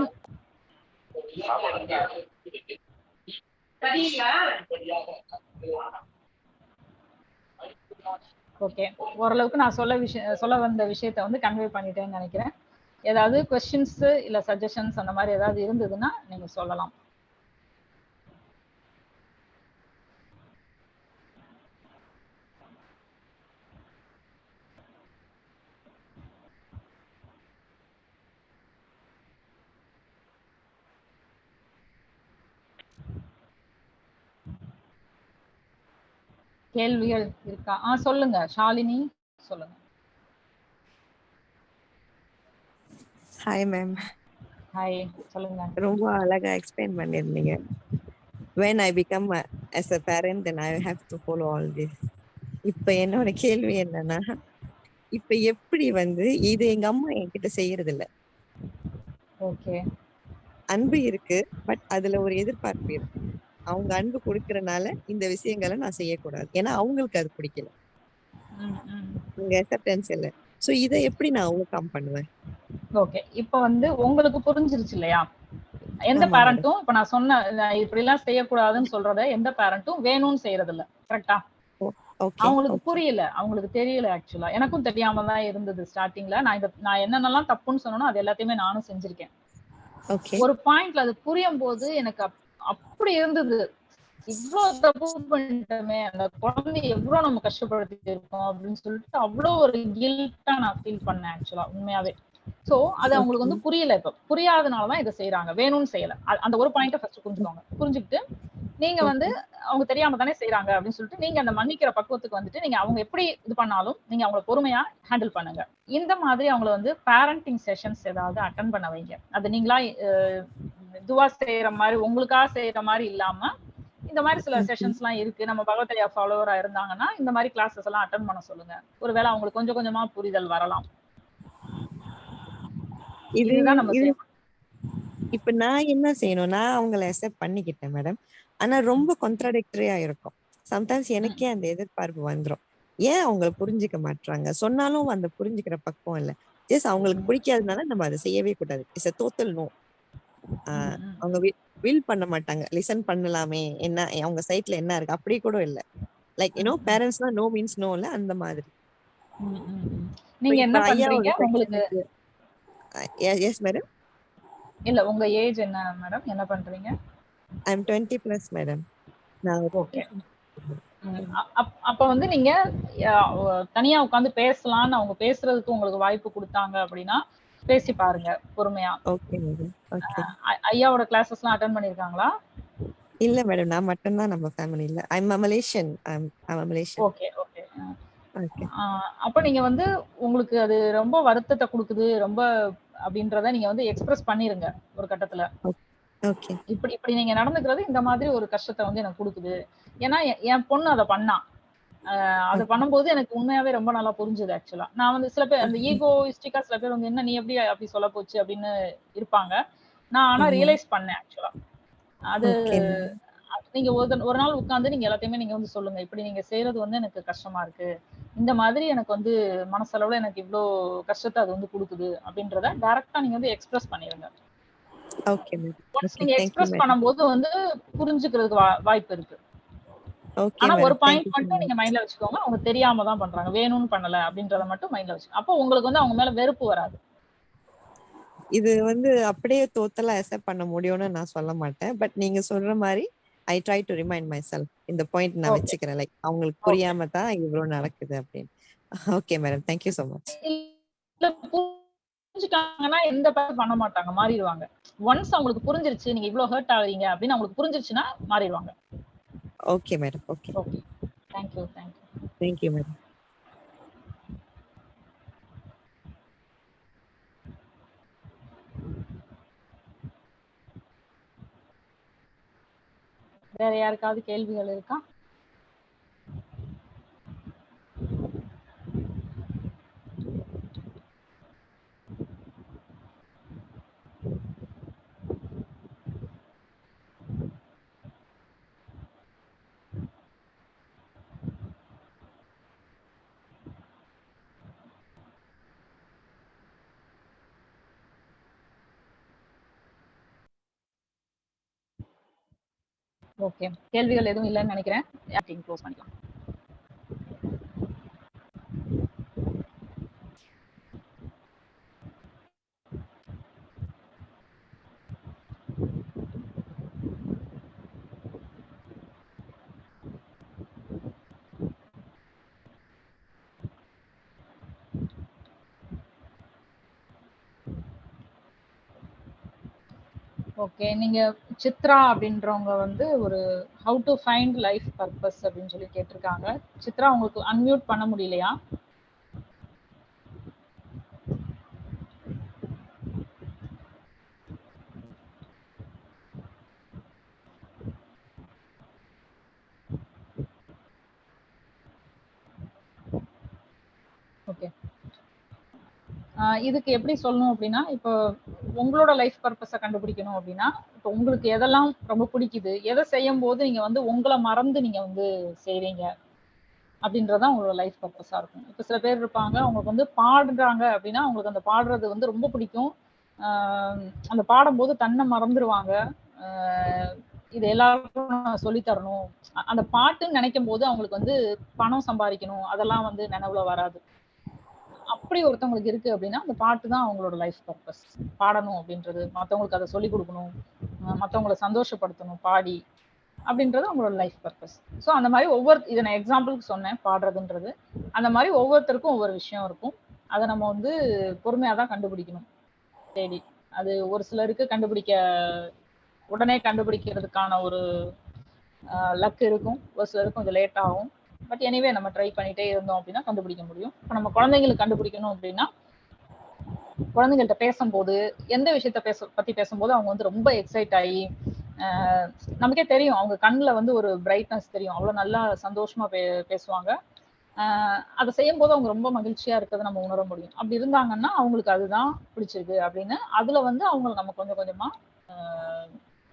ஓகே ஓரளவுக்கு நான் சொல்ல விஷயம் சொல்ல வந்த விஷயத்த வந்து கன்வே பண்ணிட்டேன்னு நினைக்கிறேன். ஏதாவது கொஸ்டின்ஸு இல்லை சஜஷன்ஸ் அந்த மாதிரி ஏதாவது இருந்ததுன்னா நீங்கள் சொல்லலாம். கேள்விகள் இருக்கா? ஆ சொல்லுங்க. ஷாலினி சொல்லுங்க. ஹாய் மேம் ஹாய் சொல்லுங்க. ரொம்ப அழகா எக்ஸ்பிளைன் பண்ணிருந்தீங்க when i become a, as a parent then i have to follow all this. இப்ப என்னோட கேள்வி என்னன்னா இப்ப எப்படி வந்து இது எங்க அம்மா என்கிட்ட செய்யறது இல்ல ஓகே அன்பு இருக்கு பட் அதுல ஒரு எதிர்பார்ப்பு இருக்கு. அவங்க அன்பு கொடுக்கறனால இந்த விஷயங்களை நான் செய்யக்கூடாது. ஏன்னா அவங்களுக்கு அது பிடிக்கல. உங்க அக்செப்டன்ஸ் இல்ல. சோ இதை எப்படி நான் ஓவர் கம் பண்ணுவேன்? ஓகே இப்போ வந்து உங்களுக்கு புரிஞ்சிருச்சு இல்லையா? எந்த பேரண்ட்டும் இப்ப நான் சொன்ன நான் இப்படி எல்லாம் செய்யக்கூடாதுன்னு சொல்றத எந்த பேரண்ட்டும் வேணும்னு செய்யறது இல்ல கரெக்டா அவங்களுக்கு புரியல. அவங்களுக்கு தெரியல ஆக்சுவலா எனக்கும் தெரியாம தான் இருந்தது ஸ்டார்டிங்ல நான் இத நான் என்னென்னலாம் தப்புன்னு சொன்னனோ அது எல்லாத்தையுமே நானும் செஞ்சிருக்கேன். ஓகே ஒரு பாயிண்ட்ல அது புரியும் போது எனக்கு அப்படி இருந்தது. இவ்ளோ தப்பு பண்ணிட்டோமே அந்த குழந்தைய எவ்வளவு நம்ம கஷ்டப்படுத்தி இருக்கோம் அப்படின்னு சொல்லிட்டு அவ்வளவு ஒரு கில்ட்டா நான் ஃபீல் பண்ணேன் ஆக்சுவலா உண்மையாவே. சோ அது அவங்களுக்கு வந்து புரியல இப்ப. புரியாதனாலதான் இதை செய்யறாங்க வேணும்னு செய்யல. அந்த ஒரு பாயிண்ட ஃபர்ஸ்ட் புரிஞ்சுக்கோங்க. புரிஞ்சுக்கிட்டு நீங்க வந்து அவங்க தெரியாம தானே செய்யறாங்க அப்படின்னு சொல்லிட்டு நீங்க அந்த மன்னிக்கிற பக்குவத்துக்கு வந்துட்டு நீங்க அவங்க எப்படி இது பண்ணாலும் நீங்க அவங்கள பொறுமையா ஹேண்டில் பண்ணுங்க. இந்த மாதிரி அவங்கள வந்து பேரண்டிங் செஷன்ஸ் ஏதாவது அட்டன் பண்ண வைங்க. அது நீங்களா இதுவா செய்யற மாதிரி உங்களுக்கா செய்யற மாதிரி இல்லாம இந்த மாதிரி சில செஷன்ஸ் எல்லாம் இருக்கு. நம்ம பகவத்தையா ஃபாலோவரா இருந்தாங்கன்னா இந்த மாதிரி கிளாஸஸ் எல்லாம் அட்டன் பண்ண சொல்லுங்க. ஒருவேளை அவங்களுக்கு கொஞ்சம் கொஞ்சமா புரிதல் வரலாம். இது இதுதான் நம்ம இப்ப நான் என்ன செய்யணும் நான் அவங்கள அக்செப்ட் பண்ணிக்கிட்டேன் மேடம் ஆனா ரொம்ப கான்ட்ராடிக்டரியா இருக்கும். சம்டைம்ஸ் எனக்கே அந்த எதிர்பார்ப்பு வந்துரும். ஏன் அவங்க புரிஞ்சுக்க மாட்றாங்க? சொன்னாலும் அந்த புரிஞ்சுக்கிற பக்குவம் இல்ல. ஜஸ்ட் அவங்களுக்கு பிடிக்காதனால நம்ம அதை செய்யவே கூடாது. It's total no. அவங்க வில் பண்ண மாட்டாங்க. லிசன் பண்ணலாமே. என்ன அவங்க சைட்ல என்ன இருக்கு? அப்படி கூட இல்ல. லைக் யூனோ பேரண்ட்ஸ்னா நோ மீன்ஸ் நோ இல்ல அந்த மாதிரி. நீங்க என்ன பண்றீங்க? உங்களுக்கு எஸ் மேடம் இல்ல உங்க ஏஜ் என்ன மேடம் என்ன பண்றீங்க? I am twenty plus madam நான் ஓகே அப்ப வந்து நீங்க தனியா உட்கார்ந்து பேசலாம்னு அவங்க பேசுறதுக்கு உங்களுக்கு வாய்ப்பு கொடுத்தாங்க அப்படின்னா பேசி பாருங்க பொறுமையா. ஐ- ஐயாவோட கிளாஸஸ் எல்லாம் அட்டன் பண்ணிருக்காங்களா? இல்ல மேடம் நான் மட்டும்தான் நம்ம ஃபேமிலில I'm Malaysian I'm Malaysian okay okay. Okay. அப்ப நீங்க வந்து உங்களுக்கு அது ரொம்ப வருத்தத்தை கொடுக்குது ரொம்ப அப்படின்றத நீங்க வந்து எக்ஸ்பிரஸ் பண்ணிருங்க ஒரு கட்டத்துல. ஓகே. இப்படி இப்படி நீங்க நடந்துக்கிறது இந்த மாதிரி ஒரு கஷ்டத்தை வந்து எனக்கு கொடுக்குது. ஏன்னா என் பொண்ணு அதை பண்ணா. ஆஹ் அதை பண்ணும்போது எனக்கு உண்மையாவே ரொம்ப நல்லா புரிஞ்சுது ஆக்சுவலா நான் வந்து சில பேர் அந்த ஈகோயிஸ்டிக்கா சில பேர் வந்து என்ன நீ எப்படி அப்படி சொல்ல போச்சு? அப்படின்னு இருப்பாங்க. நான் ஆனா. ரியலைஸ் பண்ணேன் ஆக்சுவலா அது நீங்க ஒரு நாள் உட்கார்ந்து நீங்க எல்லாத்தையுமே நீங்க வந்து சொல்லுங்க. இப்படி நீங்க செய்யறது வந்து எனக்கு கஷ்டமா இருக்கு. இந்த மாதிரி எனக்கு வந்து மனசளவுல எனக்கு இவ்ளோ கஷ்டத்தை அது வந்து கொடுக்குது அப்படின்றத டைரக்டா நீங்க வந்து எக்ஸ்பிரஸ் பண்ணிருங்க. நீங்க எக்ஸ்பிரஸ் பண்ணும்போது வந்து புரிஞ்சுக்கிறதுக்கு வாய்ப்பு இருக்கு. ஆனா ஒரு பாயிண்ட் மட்டும் நீங்க மைண்ட்ல வச்சுக்கோங்க. அவங்க தெரியாம தான் பண்றாங்க. வேணும்னு பண்ணல அப்படின்றத மட்டும் மைண்ட்ல வச்சுக்கோங்க அப்போ உங்களுக்கு வந்து அவங்க மேல வெறுப்பு வராது. இது வந்து அப்படியே டோட்டலா அக்செப்ட் பண்ண முடியும்னு நான் சொல்ல மாட்டேன். பட் நீங்க சொல்ற மாதிரி I try to remind myself இந்த பாயிண்ட் நான் வச்சுக்கிறேன். லைக் அவங்களுக்கு புரியாம தான் இவ்வளவு நடக்குது அப்படின்னு. Okay madam thank you so much புரிஞ்சுட்டாங்கன்னா எந்த பேர் பண்ண மாட்டாங்க. மாறிடுவாங்க. ஒன்ஸ் அவங்களுக்கு புரிஞ்சிருச்சு நீங்க இவ்வளவு ஹர்ட் ஆகுறீங்க அப்படின்னு அவங்களுக்கு புரிஞ்சிருச்சுன்னா மாறிடுவாங்க. Okay madam okay okay thank you thank you thank you madam வேற யாருக்காவது கேள்விகள் இருக்கா? ஓகே கேள்விகள் எதுவும் இல்லைன்னு நினைக்கிறேன். க்ளோஸ் பண்ணிக்கலாம். ஓகே நீங்க சித்ரா அப்படின்றவங்க வந்து ஒரு how to find life purpose அப்படின்னு சொல்லி கேட்டிருக்காங்க. சித்ரா உங்களுக்கு அன்மியூட் பண்ண முடியலையா? ஓகே இதுக்கு எப்படி சொல்லணும் அப்படின்னா இப்போ உங்களோட லைஃப் பர்பஸை கண்டுபிடிக்கணும் அப்படின்னா இப்போ உங்களுக்கு எதெல்லாம் ரொம்ப பிடிக்குது எதை செய்யும் போது நீங்க வந்து உங்களை மறந்து நீங்க வந்து செய்வீங்க அப்படின்றதான் உங்களோட லைஃப் பர்பஸா இருக்கும். இப்போ சில பேர் இருப்பாங்க அவங்களுக்கு வந்து பாடுறாங்க அப்படின்னா அவங்களுக்கு அந்த பாடுறது வந்து ரொம்ப பிடிக்கும். அந்த பாடும்போது தன்னை மறந்துடுவாங்க இது எல்லாருக்கும் சொல்லி தரணும். அந்த பாட்டுன்னு நினைக்கும் போது அவங்களுக்கு வந்து பணம் சம்பாதிக்கணும் அதெல்லாம் வந்து நினைவுல வராது. அப்படி ஒருத்தவங்களுக்கு இருக்கு அப்படின்னா அந்த பாட்டு தான் அவங்களோட லைஃப் பர்பஸ் பாடணும் அப்படின்றது மற்றவங்களுக்கு அதை சொல்லி கொடுக்கணும் மற்றவங்களை சந்தோஷப்படுத்தணும் பாடி அப்படின்றது அவங்களோட லைஃப் பர்பஸ் ஸோ அந்த மாதிரி ஒவ்வொரு இதை நான் எக்ஸாம்பிளுக்கு சொன்னேன் பாடுறதுன்றது. அந்த மாதிரி ஒவ்வொருத்தருக்கும் ஒவ்வொரு விஷயம் இருக்கும். அதை நம்ம வந்து பொறுமையாக தான் கண்டுபிடிக்கணும். தேடி அது ஒரு சிலருக்கு கண்டுபிடிக்க உடனே கண்டுபிடிக்கிறதுக்கான ஒரு லக் இருக்கும். ஒரு சிலருக்கும் இது லேட் ஆகும். பட் எனிவே நம்ம ட்ரை பண்ணிட்டே இருந்தோம் அப்படின்னா கண்டுபிடிக்க முடியும். இப்போ நம்ம குழந்தைங்களுக்கு கண்டுபிடிக்கணும் அப்படின்னா குழந்தைங்கள்ட்ட பேசும்போது எந்த விஷயத்த பேச பத்தி பேசும்போது அவங்க வந்து ரொம்ப எக்ஸைட் ஆகி நமக்கே தெரியும். அவங்க கண்ணில் வந்து ஒரு பிரைட்னஸ் தெரியும். அவ்வளோ நல்லா சந்தோஷமா பே பேசுவாங்க. அதை செய்யும் போது அவங்க ரொம்ப மகிழ்ச்சியா இருக்கிறத நம்ம உணர முடியும். அப்படி இருந்தாங்கன்னா அவங்களுக்கு அதுதான் பிடிச்சிருக்கு அப்படின்னு அதுல வந்து அவங்களை நம்ம கொஞ்சம் கொஞ்சமா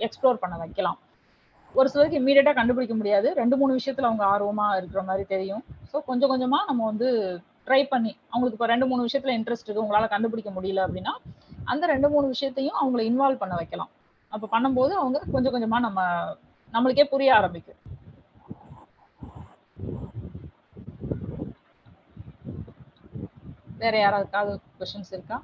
எக்ஸ்ப்ளோர் பண்ண வைக்கலாம். ஒரு சிலருக்கு இம்மீடியட்டா கண்டுபிடிக்க முடியாது. ரெண்டு மூணு விஷயத்துல அவங்க ஆர்வமா இருக்கிற மாதிரி தெரியும். ஸோ கொஞ்சம் கொஞ்சமா நம்ம வந்து ட்ரை பண்ணி அவங்களுக்கு இப்போ ரெண்டு மூணு விஷயத்துல இன்ட்ரெஸ்ட் இருக்கு உங்களால கண்டுபிடிக்க முடியல அப்படின்னா அந்த ரெண்டு மூணு விஷயத்தையும் அவங்கள இன்வால்வ் பண்ண வைக்கலாம். அப்ப பண்ணும்போது அவங்க கொஞ்சம் கொஞ்சமா நம்ம நம்மளுக்கே புரிய ஆரம்பிக்கும். வேற யாராவது கொஸ்டின்ஸ் இருக்கா?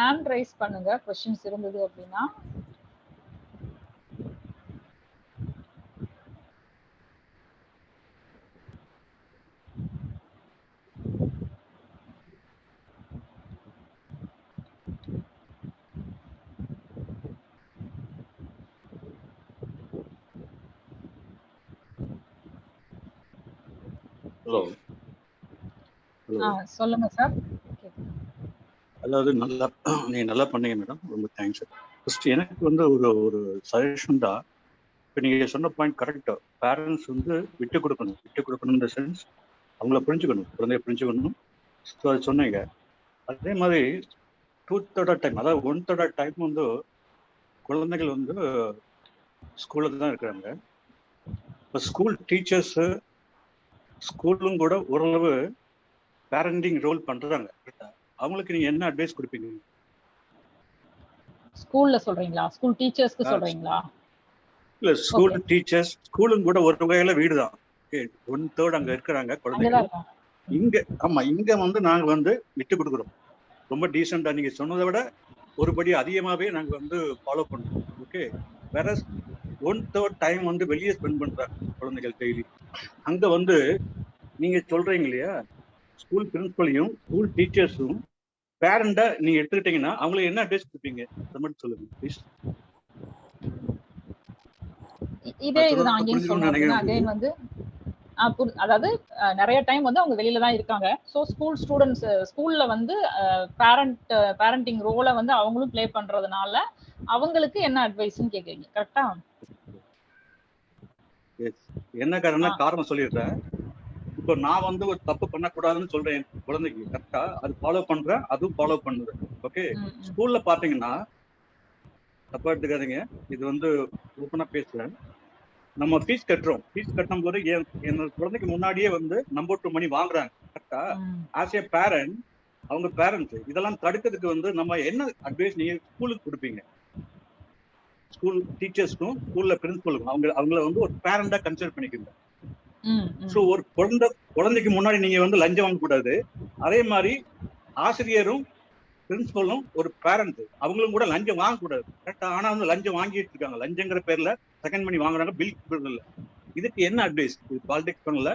ஹேண்ட் ரைஸ் பண்ணுங்க கொஸ்டின்ஸ் இருந்தது அப்படின்னா. சொல்லுங்க சார். அதாவது நல்லா நீங்கள் நல்லா பண்ணீங்க மேடம் ரொம்ப தேங்க்ஸ் ஃபர்ஸ்ட் எனக்கு வந்து ஒரு ஒரு சஜஷன் தான் இப்போ நீங்கள் சொன்ன பாயிண்ட் கரெக்டாக பேரண்ட்ஸ் வந்து விட்டு கொடுக்கணும். விட்டு கொடுக்கணும் இந்த சென்ஸ் அவங்கள புரிஞ்சுக்கணும். குழந்தைய புரிஞ்சுக்கணும். ஸோ அது சொன்னீங்க. அதே மாதிரி டூ தேர்ட் டைம் அதாவது ஒன் தேர்ட் டைம் வந்து குழந்தைகள் வந்து ஸ்கூலில் தான் இருக்கிறாங்க. இப்போ ஸ்கூல் டீச்சர்ஸு ஸ்கூலும் கூட ஓரளவு பேரண்டிங் ரோல் பண்ணுறாங்க அவங்களுக்கு நீங்க என்ன அட்வைஸ் கொடுப்பீங்க? ஸ்கூல்ல சொல்றீங்களா? ஸ்கூல் டீச்சர்ஸ்க்கு. சொல்றீங்களா? இல்ல ஸ்கூல் டீச்சர்ஸ் ஸ்கூலும் கூட ஒரு வகையில வீடு தான் ஒன் தேர்ட் அங்க இருக்கிறாங்க இருக்கோம் இங்க ஆமா இங்க வந்து நாங்க வந்து விட்டு கொடுக்குறோம். ரொம்ப டீசெண்டா நீங்க சொன்னதை விட ஒரு படி அதிகமாவே நாங்க வந்து ஃபாலோ பண்றோம். ஓகே வேற ஒன் தேர்ட் டைம் வந்து வெளியே ஸ்பெண்ட் பண்றாங்க குழந்தைகள் டெய்லி அங்க வந்து நீங்க சொல்றீங்க இல்லையா? ஸ்கூல் பிரின்சிபலையும் ஸ்கூல் டீச்சர்ஸும் பேரண்டா நீங்க எடுத்துக்கிட்டீங்கன்னா அவங்களுக்கு என்ன அட்வைஸ் கொடுப்பீங்க? அதை மட்டும் சொல்லுங்க ப்ளீஸ் இதே இதுதான் புரிஞ்சுக்கணும்னு சொல்றேன். அகைன் வந்து அதாவது நிறைய டைம் வந்து அவங்க வெளியில தான் இருக்காங்க. ஸோ ஸ்கூல் ஸ்டூடெண்ட்ஸ் ஸ்கூல்ல வந்து பேரண்ட் பேரண்டிங் ரோலை வந்து அவங்களும் ப்ளே பண்றதுனால அவங்களுக்கு என்ன அட்வைஸ்ன்னு கேக்குறீங்க? கரெக்டா என்ன காரணம்னா ஆ. காரணம் சொல்லிடுறேன். இப்போ நான் வந்து ஒரு தப்பு பண்ணக்கூடாதுன்னு சொல்றேன் என் குழந்தைக்கு. கரெக்டா? அது ஃபாலோ பண்றேன் அதுவும் ஃபாலோ பண்ணுது. ஓகே ஸ்கூல்ல பாத்தீங்கன்னா தப்பா எடுத்துக்காதீங்க. இது வந்து ஓப்பனா பேசுறேன். நம்ம ஃபீஸ் கட்டுறோம். ஃபீஸ் கட்டும் போது என் என்னோட குழந்தைக்கு முன்னாடியே வந்து நம்பர் டூ மணி வாங்குறாங்க. கரெக்டா ஆஸ் ஏ பேரண்ட் அவங்க பேரண்ட்ஸ் இதெல்லாம் தடுக்கிறதுக்கு வந்து நம்ம என்ன அட்வைஸ் நீங்க ஸ்கூலுக்கு கொடுப்பீங்க? ஸ்கூல் டீச்சர்ஸ்க்கும் ஸ்கூல்ல பிரின்சிபலுக்கும் அவங்க அவங்கள வந்து ஒரு பேரண்டா கன்சிடர் பண்ணிக்கோங்க. ஸோ ஒரு குழந்தை குழந்தைக்கு முன்னாடி நீங்க வந்து லஞ்சம் வாங்கக்கூடாது அதே மாதிரி ஆசிரியரும் பிரின்சிபலும் ஒரு பேரண்ட் அவங்களும் கூட லஞ்சம் வாங்கக்கூடாது கரெக்டா ஆனா வந்து லஞ்சம் வாங்கிட்டு இருக்காங்க. லஞ்சங்கிற பேர்ல செகண்ட் மணி வாங்குறாங்க பில் இல்ல இதுக்கு என்ன அட்வைஸ் இது பாலிடிக்ஸ் பண்ணல.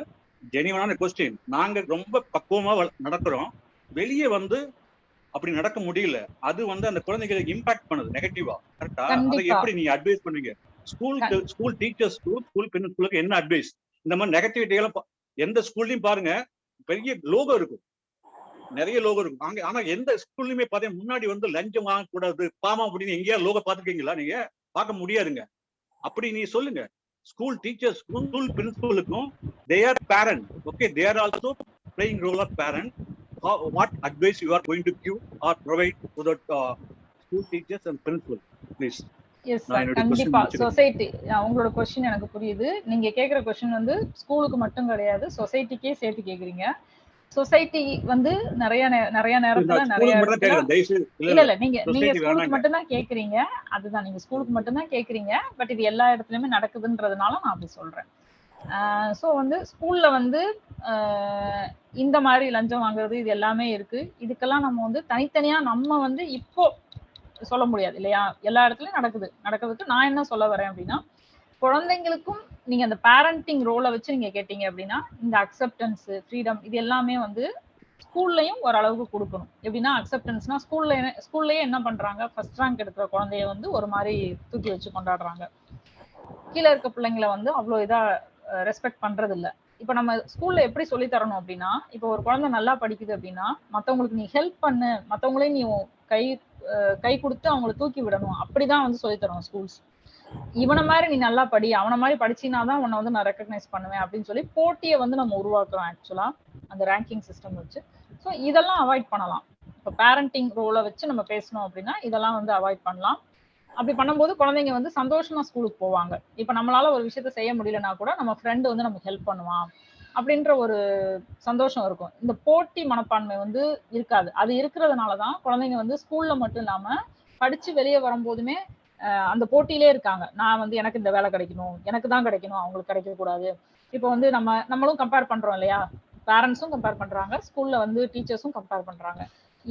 ஜெனிவனான கொஸ்டின் நாங்க ரொம்ப பக்குவமா நடக்கிறோம். வெளியே வந்து அப்படி நடக்க முடியல. அது வந்து அந்த குழந்தைகளுக்கு இம்பாக்ட் பண்ணுது நெகட்டிவா கரெக்டா அதை. எப்படி நீங்க அட்வைஸ் பண்ணுவீங்க? ஸ்கூல் ஸ்கூல் டீச்சர்ஸ்க்கு ஸ்கூல் பிரின்சிபலுக்கு என்ன அட்வைஸ் இந்த மாதிரி நெகட்டிவிட்டி எல்லாம் பா- எந்த ஸ்கூல்லையும் பாருங்க பெரிய லோகோ இருக்கும். நிறைய லோகோ இருக்கும். அங்க ஆனா எந்த ஸ்கூல்லையுமே பாத்தீங்கன்னா முன்னாடி வந்து லஞ்சம் வாங்கக்கூடாது பாமா அப்படின்னு எங்கேயா லோகோ பாத்துருக்கீங்களா நீங்க பார்க்க முடியாதுங்க. அப்படி நீ சொல்லுங்க. ஸ்கூல் டீச்சர்ஸ்க்கும் school பிரின்சிபலுக்கும் they are parent okay they are also playing role of parent what advice you are going to give or provide to that school teachers and principal please yes sir கண்டிப்பா. Society உங்களோட question எனக்கு புரியுது. நீங்க கேக்குற question வந்து ஸ்கூலுக்கு மட்டும் கிடையாது சொசைட்டிக்கே சேர்த்து கேக்குறீங்க. சொசைட்டி வந்து நிறைய நிறைய நேரத்துல நிறைய இல்ல இல்ல நீங்க நீங்க ஸ்கூலுக்கு. மட்டும் தான் கேக்குறீங்க. அதுதான் நீங்க ஸ்கூலுக்கு மட்டும் தான் கேக்குறீங்க. பட் இது எல்லா இடத்துலயுமே நடக்குதுன்றதுனால நான் அப்படி சொல்றேன். சோ வந்து ஸ்கூல்ல வந்து இந்த மாதிரி லஞ்சம் வாங்குறது இது எல்லாமே இருக்கு. இதுக்கெல்லாம் நம்ம வந்து தனித்தனியா நம்ம வந்து இப்போ சொல்ல முடியாது இல்லையா? எல்லா இடத்துலயும் நடக்குது. நடக்கிறதுக்கு நான் என்ன சொல்ல வரேன் அப்படின்னா குழந்தைங்களுக்கும் நீங்க அந்த பேரண்டிங் ரோலை வச்சு நீங்க கேட்டீங்க அப்படின்னா இந்த அக்செப்டன்ஸ் ஃப்ரீடம் இது எல்லாமே வந்து ஸ்கூல்லையும் ஓரளவுக்கு கொடுக்கணும். எப்படின்னா அக்செப்டன்ஸ்னா ஸ்கூல்ல ஸ்கூல்லயே என்ன பண்றாங்க? ஃபர்ஸ்ட் ரேங்க் எடுக்கிற குழந்தைய வந்து ஒரு மாதிரி தூக்கி வச்சு கொண்டாடுறாங்க. கீழே இருக்க பிள்ளைங்களை வந்து அவ்வளோ இதா ரெஸ்பெக்ட் பண்றது இல்ல இப்ப நம்ம ஸ்கூல்ல எப்படி சொல்லி தரணும் அப்படின்னா இப்போ ஒரு குழந்தை நல்லா படிக்குது அப்படின்னா மத்தவங்களுக்கு நீ ஹெல்ப் பண்ணு மத்தவங்களையும் நீ கை கை கொடுத்து அவங்கள தூக்கி விடணும். அப்படிதான் வந்து சொல்லி தருவோம் ஸ்கூல்ஸ் இவனை மாதிரி நீ நல்லா படி அவனை மாதிரி படிச்சினா தான் உன்னை வந்து நான் ரெக்கக்னைஸ் பண்ணுவேன் அப்படின்னு சொல்லி போட்டியை வந்து நம்ம உருவாக்குறோம் ஆக்சுவலா அந்த ரேங்கிங் சிஸ்டம் வச்சு. ஸோ இதெல்லாம் அவாய்ட் பண்ணலாம். இப்போ பேரண்டிங் ரோலை வச்சு நம்ம பேசணும் அப்படின்னா இதெல்லாம் வந்து அவாய்ட் பண்ணலாம். அப்படி பண்ணும்போது குழந்தைங்க வந்து சந்தோஷமா ஸ்கூலுக்கு போவாங்க. இப்போ நம்மளால ஒரு விஷயத்த செய்ய முடியலன்னா கூட நம்ம ஃப்ரெண்டு வந்து நமக்கு ஹெல்ப் பண்ணுவான். அப்படின்ற ஒரு சந்தோஷம் இருக்கும். இந்த போட்டி மனப்பான்மை வந்து இருக்காது. அது இருக்கிறதுனால தான் குழந்தைங்க வந்து ஸ்கூல்ல மட்டும் இல்லாம படிச்சு வெளியே வரும்போதுமே அந்த போட்டியிலே இருக்காங்க. நான் வந்து எனக்கு இந்த வேலை கிடைக்கணும் எனக்கு தான் கிடைக்கணும் அவங்களுக்கு கிடைக்க கூடாது. இப்போ வந்து நம்ம நம்மளும் கம்பேர் பண்றோம் இல்லையா? பேரண்ட்ஸும் கம்பேர் பண்றாங்க ஸ்கூல்ல வந்து டீச்சர்ஸும் கம்பேர் பண்றாங்க.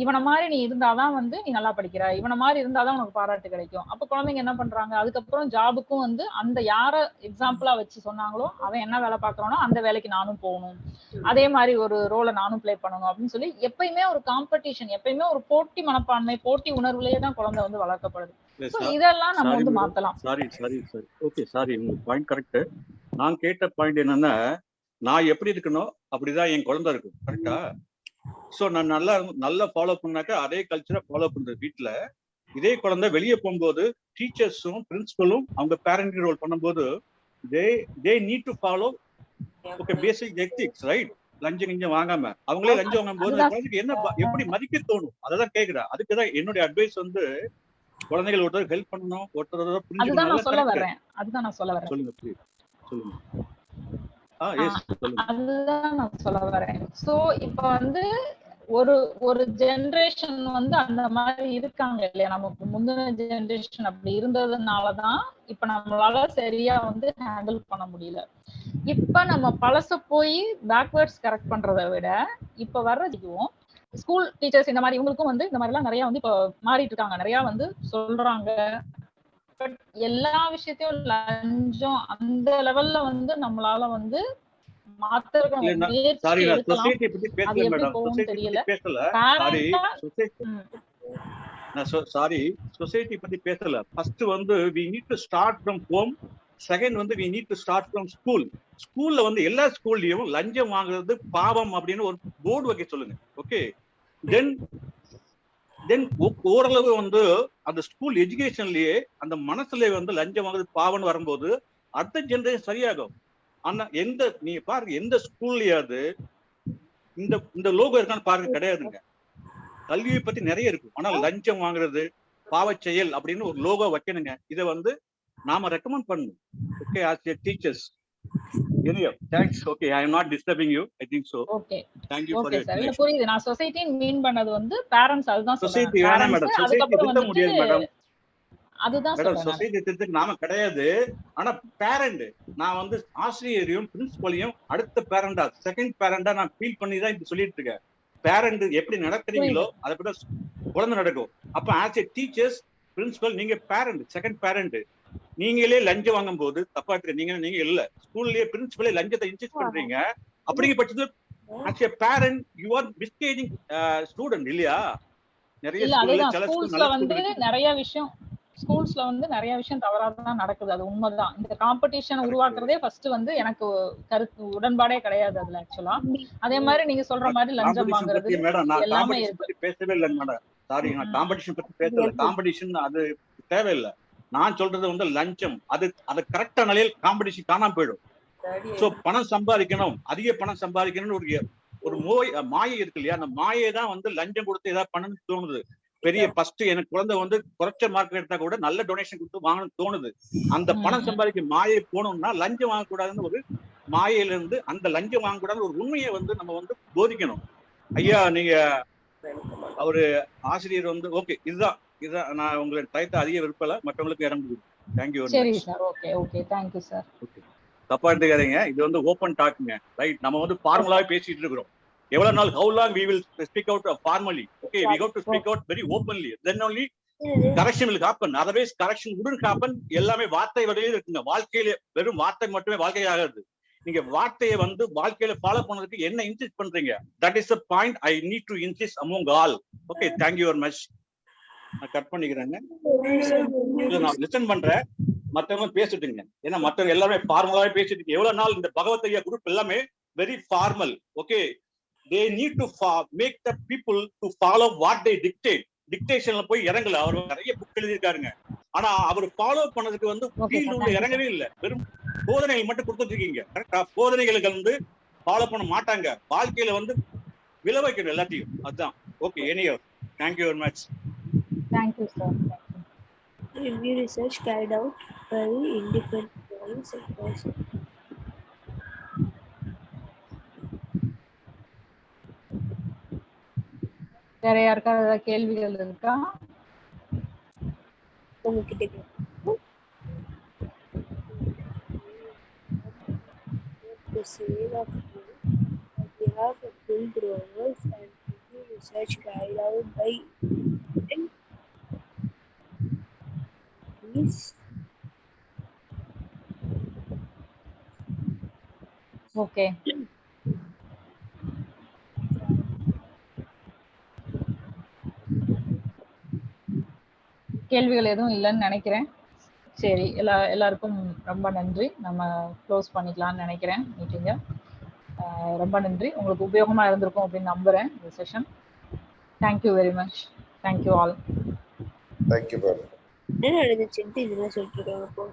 இவனை மாதிரி நீ இருந்தாதான் வந்து நீ நல்லா படிக்கிற. இவனை மாதிரி இருந்தாதான் உனக்கு பாராட்டு கிடைக்கும். அப்ப குழந்தைங்க என்ன பண்றாங்க? அதுக்கப்புறம் ஜாபுக்கும் வந்து அந்த யார எக்ஸாம்பிளா வச்சு சொன்னாங்களோ அவன் என்ன வேலை பாக்குறானோ அந்த வேலைக்கு நானும் போகணும். அதே மாதிரி ஒரு ரோலை நானும் ப்ளே பண்ணணும் அப்படின்னு சொல்லி எப்பயுமே ஒரு காம்படிஷன் எப்பயுமே ஒரு போட்டி மனப்பான்மை போட்டி உணர்வுலயே தான் குழந்தை வந்து வளர்க்கப்படுது. இதெல்லாம் நம்ம வந்து. மாத்தலாம். Sorry sorry sorry okay sorry உங்க பாயிண்ட் கரெக்ட் நான் கேட்ட பாயிண்ட் என்னன்னா நான் எப்படி இருக்கணும் அப்படிதான் என் குழந்தை இருக்கும். கரெக்டா சோ நான் நல்லா நல்லா ஃபாலோ பண்ணாக்கா அதே கல்ச்சரை ஃபாலோ பண்றது வீட்ல. இதே குழந்தை வெளியே போகும்போது டீச்சர்ஸும் பிரின்சிபலும் அவங்க பேரண்ட் ரோல் பண்ணும்போது they they need to follow okay basic ethics right லஞ்சம் கிஞ்சம் வாங்காம. அவங்களே லஞ்சம் வாங்கும் போது குழந்தைக்கு என்ன எப்படி மதிக்க தோணும்? அததான் கேக்குறேன். அதுக்கு தான் என்னுடைய அட்வைஸ் வந்து குழந்தைகள் ஒருத்தர் ஹெல்ப் பண்ணணும் ஒருத்தர் அதுதான் நான் சொல்ல புரிஞ்சுக்கணும் அதுதான் நான் சொல்ல வரேன் சொல்லுங்க சொல்லுங்க. அதுதான் நான் சொல்ல வரேன். சோ இப்ப வந்து ஒரு ஒரு ஜெனரேஷன் வந்து அந்த மாதிரி இருக்காங்க இல்லையா? நமக்கு முந்தின ஜெனரேஷன் அப்படி இருந்ததுனாலதான் இப்ப நம்மளால சரியா வந்து ஹேண்டில் பண்ண முடியல. இப்ப நம்ம பழச போய் பேக்வேர்ட்ஸ் கரெக்ட் பண்றதை விட இப்ப வர்ற இதுவும் ஸ்கூல் டீச்சர்ஸ் இந்த மாதிரி இவங்களுக்கும் வந்து இந்த மாதிரி எல்லாம் நிறைய வந்து இப்ப மாறிட்டு இருக்காங்க. நிறைய வந்து சொல்றாங்க. பட் எல்லா விஷயத்தையும் லஞ்சம் அந்த லெவல்ல வந்து நம்மளால வந்து சாரி சொசைட்டி பத்தி பேசல ஃபர்ஸ்ட் வந்து we need to start from home second வந்து we need to start from school ஸ்கூல்ல வந்து எல்லா ஸ்கூல்லயும் லஞ்சம் வாங்குறது பாவம் அப்படின்னு ஒரு போர்டு வைக்க சொல்லுங்க. ஓகே தென் தென் ஓரளவு வந்து அந்த ஸ்கூல் எஜுகேஷன்லயே அந்த மனசுல வந்து லஞ்சம் வாங்குறது பாவம்னு வரும்போது அடுத்த ஜென்ரேஷன் சரியாகும். ஆனா எந்த நீங்க பாருங்க எந்த ஸ்கூல்லயாவது இந்த இந்த லோகோ இருக்கான்னு பாருங்க கிடையாதுங்க. கல்வியை பத்தி நிறைய இருக்கு. ஆனா லஞ்சம் வாங்குறது பாவ செயல் அப்படின்னு ஒரு லோகோ வைக்கணுங்க. இதை வந்து நாம ரெக்கமெண்ட் பண்ணணும். Okay as teachers anyway thanks okay I am not disturbing you I think so okay sir புரியுது. நான் மீன் பண்ணது வந்து பேரண்ட்ஸ் அதுதான் சொசைட்டி சொல்றேன். வேணாம் மேடம் சொசைட்டி அதுக்கப்புறம் திருத்த முடியாது மேடம் வந்துட்டு அதுதான் மேடம் சொல்றேன் நானு. சொசைட்டி திருத்தக்கு நாம கிடையாது. ஆனா பேரண்ட் நான் வந்து ஆசிரியரையும் பிரின்சிபலையும் அடுத்த பேரண்டா செகண்ட் பேரண்டா நான் ஃபீல் பண்ணி தான் இப்ப சொல்லிட்டு இருக்கேன். பேரண்ட் எப்படி நடத்துறீங்களோ அதை பத்தி குழந்தை நடக்கும். அப்ப ஆஸ் ஏ டீச்சர்ஸ் பிரின்சிபல் நீங்க பேரண்ட் செகண்ட் பேரண்ட் நீங்களே லஞ்சம் வாங்கும் போது தப்பா இருக்கு நீங்க நீங்க இல்ல. ஸ்கூல்லயே பிரின்சிபலே லஞ்சத்தை இன்சிஸ்ட் பண்றீங்க. அப்படிங்கிற பட்சத்துல as a parent you are misguiding student இல்லையா? நிறைய ஸ்கூல்ல வந்து நிறைய விஷயம் ஸ்கூல்ஸ்ல வந்து நிறைய விஷயம் தவறாதான் நடக்குது. அது உண்மைதான். இந்த காம்படிஷன் உருவாக்குறதே ஃபர்ஸ்ட் வந்து எனக்கு கருத்து உடன்பாடே கிடையாது அதுல ஆக்சுவலா அதே மாதிரி நீங்க சொல்ற மாதிரி லஞ்சம் வாங்குறது பத்தி மேடம் நான் எல்லாமே இருக்கு. பத்தி பேசவே இல்லைங்க மேடம் சாரி நான். காம்படிஷன் பத்தி பேசல. காம்படிஷன் அது தேவையில்லை. நான் சொல்றது வந்து லஞ்சம். அது அது கரெக்டா நிலையில் காம்படிஷன் காணாம போயிடும். சோ பணம் சம்பாதிக்கணும். அதிக பணம் சம்பாதிக்கணும்னு ஒரு ஒரு மோய் மாயை இருக்கு இல்லையா? அந்த மாயை தான் வந்து லஞ்சம் கொடுத்து ஏதாவது பண்ணணும்னு தோணுது. பெரிய ஃபர்ஸ்ட் எனக்கு குழந்தை வந்து குறைச்ச மார்க் எடுத்தா கூட நல்ல டொனேஷன் கொடுத்து வாங்கணும்னு தோணுது. அந்த பணம். சம்பாதிக்க மாயை போகணும்னா லஞ்சம் வாங்கக்கூடாதுன்னு ஒரு மாயையில இருந்து அந்த லஞ்சம் வாங்கக்கூடாதுன்னு ஒரு உண்மையை வந்து நம்ம வந்து போதிக்கணும். ஐயா நீங்க அவரு ஆசிரியர் வந்து ஓகே இதுதான். இதுதான் நான் உங்களுக்கு டயத்தை அதிக விருப்பல மற்றவங்களுக்கு கொடுக்கும் தேங்க்யூ சரி sir okay okay thank you sir தப்பா எடுத்துக்காதீங்க. இது வந்து ஓப்பன் டாக்குங்க ரைட் நம்ம வந்து ஃபார்மலாவே பேசிட்டு இருக்கிறோம். எவ்வளவு நாள் how long we will speak out formally okay we have to speak out very openly then only correction will happen. Otherwise correction wouldn't happen. எல்லாமே வார்த்தை வரையில இருக்குங்க. வாழ்க்கையில வெறும் வார்த்தை மட்டுமே வாழ்க்கை ஆகாது. நீங்க வார்த்தையை வந்து வாழ்க்கையில ஃபாலோ பண்ணதுக்கு என்ன இன்சிஸ்ட் பண்றீங்க? That is the point I need to insist among all okay thank you very much நான் கட் பண்ணிக்கிறேங்க. நான் லிசன் பண்றேன். மத்தவங்க பேசிட்டுங்க. ஏன்னா மத்தவங்க எல்லாமே ஃபார்மலாவே பேசிட்டு. எவ்வளவு நாள் இந்த பகவத் ஐயா குரூப் எல்லாமே very formal okay they need to make the people to follow what they dictate டிக்டேஷன்ல போய் இறங்கல. அவர் நிறைய புக் எழுதியிருக்காருங்க. ஆனா அவர் ஃபாலோ பண்ணதுக்கு வந்து ஃபீல்டு. உள்ள இறங்கவே இல்ல. வெறும் போதனைகள் மட்டும் கொடுத்துட்டு இருக்கீங்க. கரெக்டா போதனைகளுக்கு வந்து ஃபாலோ பண்ண மாட்டாங்க. வாழ்க்கையில வந்து விளை வைக்கணும் எல்லாத்தையும் அதுதான் okay anyway thank you very much Thank you sir Review research carried out by independent bodies and persons. வேற யாருக்காவது ஏதாவது கேள்விகள் இருக்கா உங்ககிட்ட கேட்கணும். to save of food on behalf of full growers and review research carried out by Please. Okay கேள்விகள் எதுவும் இல்லைன்னு நினைக்கிறேன். சரி எல்லா எல்லாருக்கும் ரொம்ப நன்றி. நம்ம க்ளோஸ் பண்ணிக்கலாம்னு நினைக்கிறேன் மீட்டிங்கை ரொம்ப நன்றி. உங்களுக்கு உபயோகமாக இருந்திருக்கும் அப்படின்னு நம்புகிறேன் இந்த session thank you very much thank you all thank you ma'am என்ன நடந்துச்சுன்ட்டு இதெல்லாம் சொல்லிட்டு இருக்காங்க இப்போ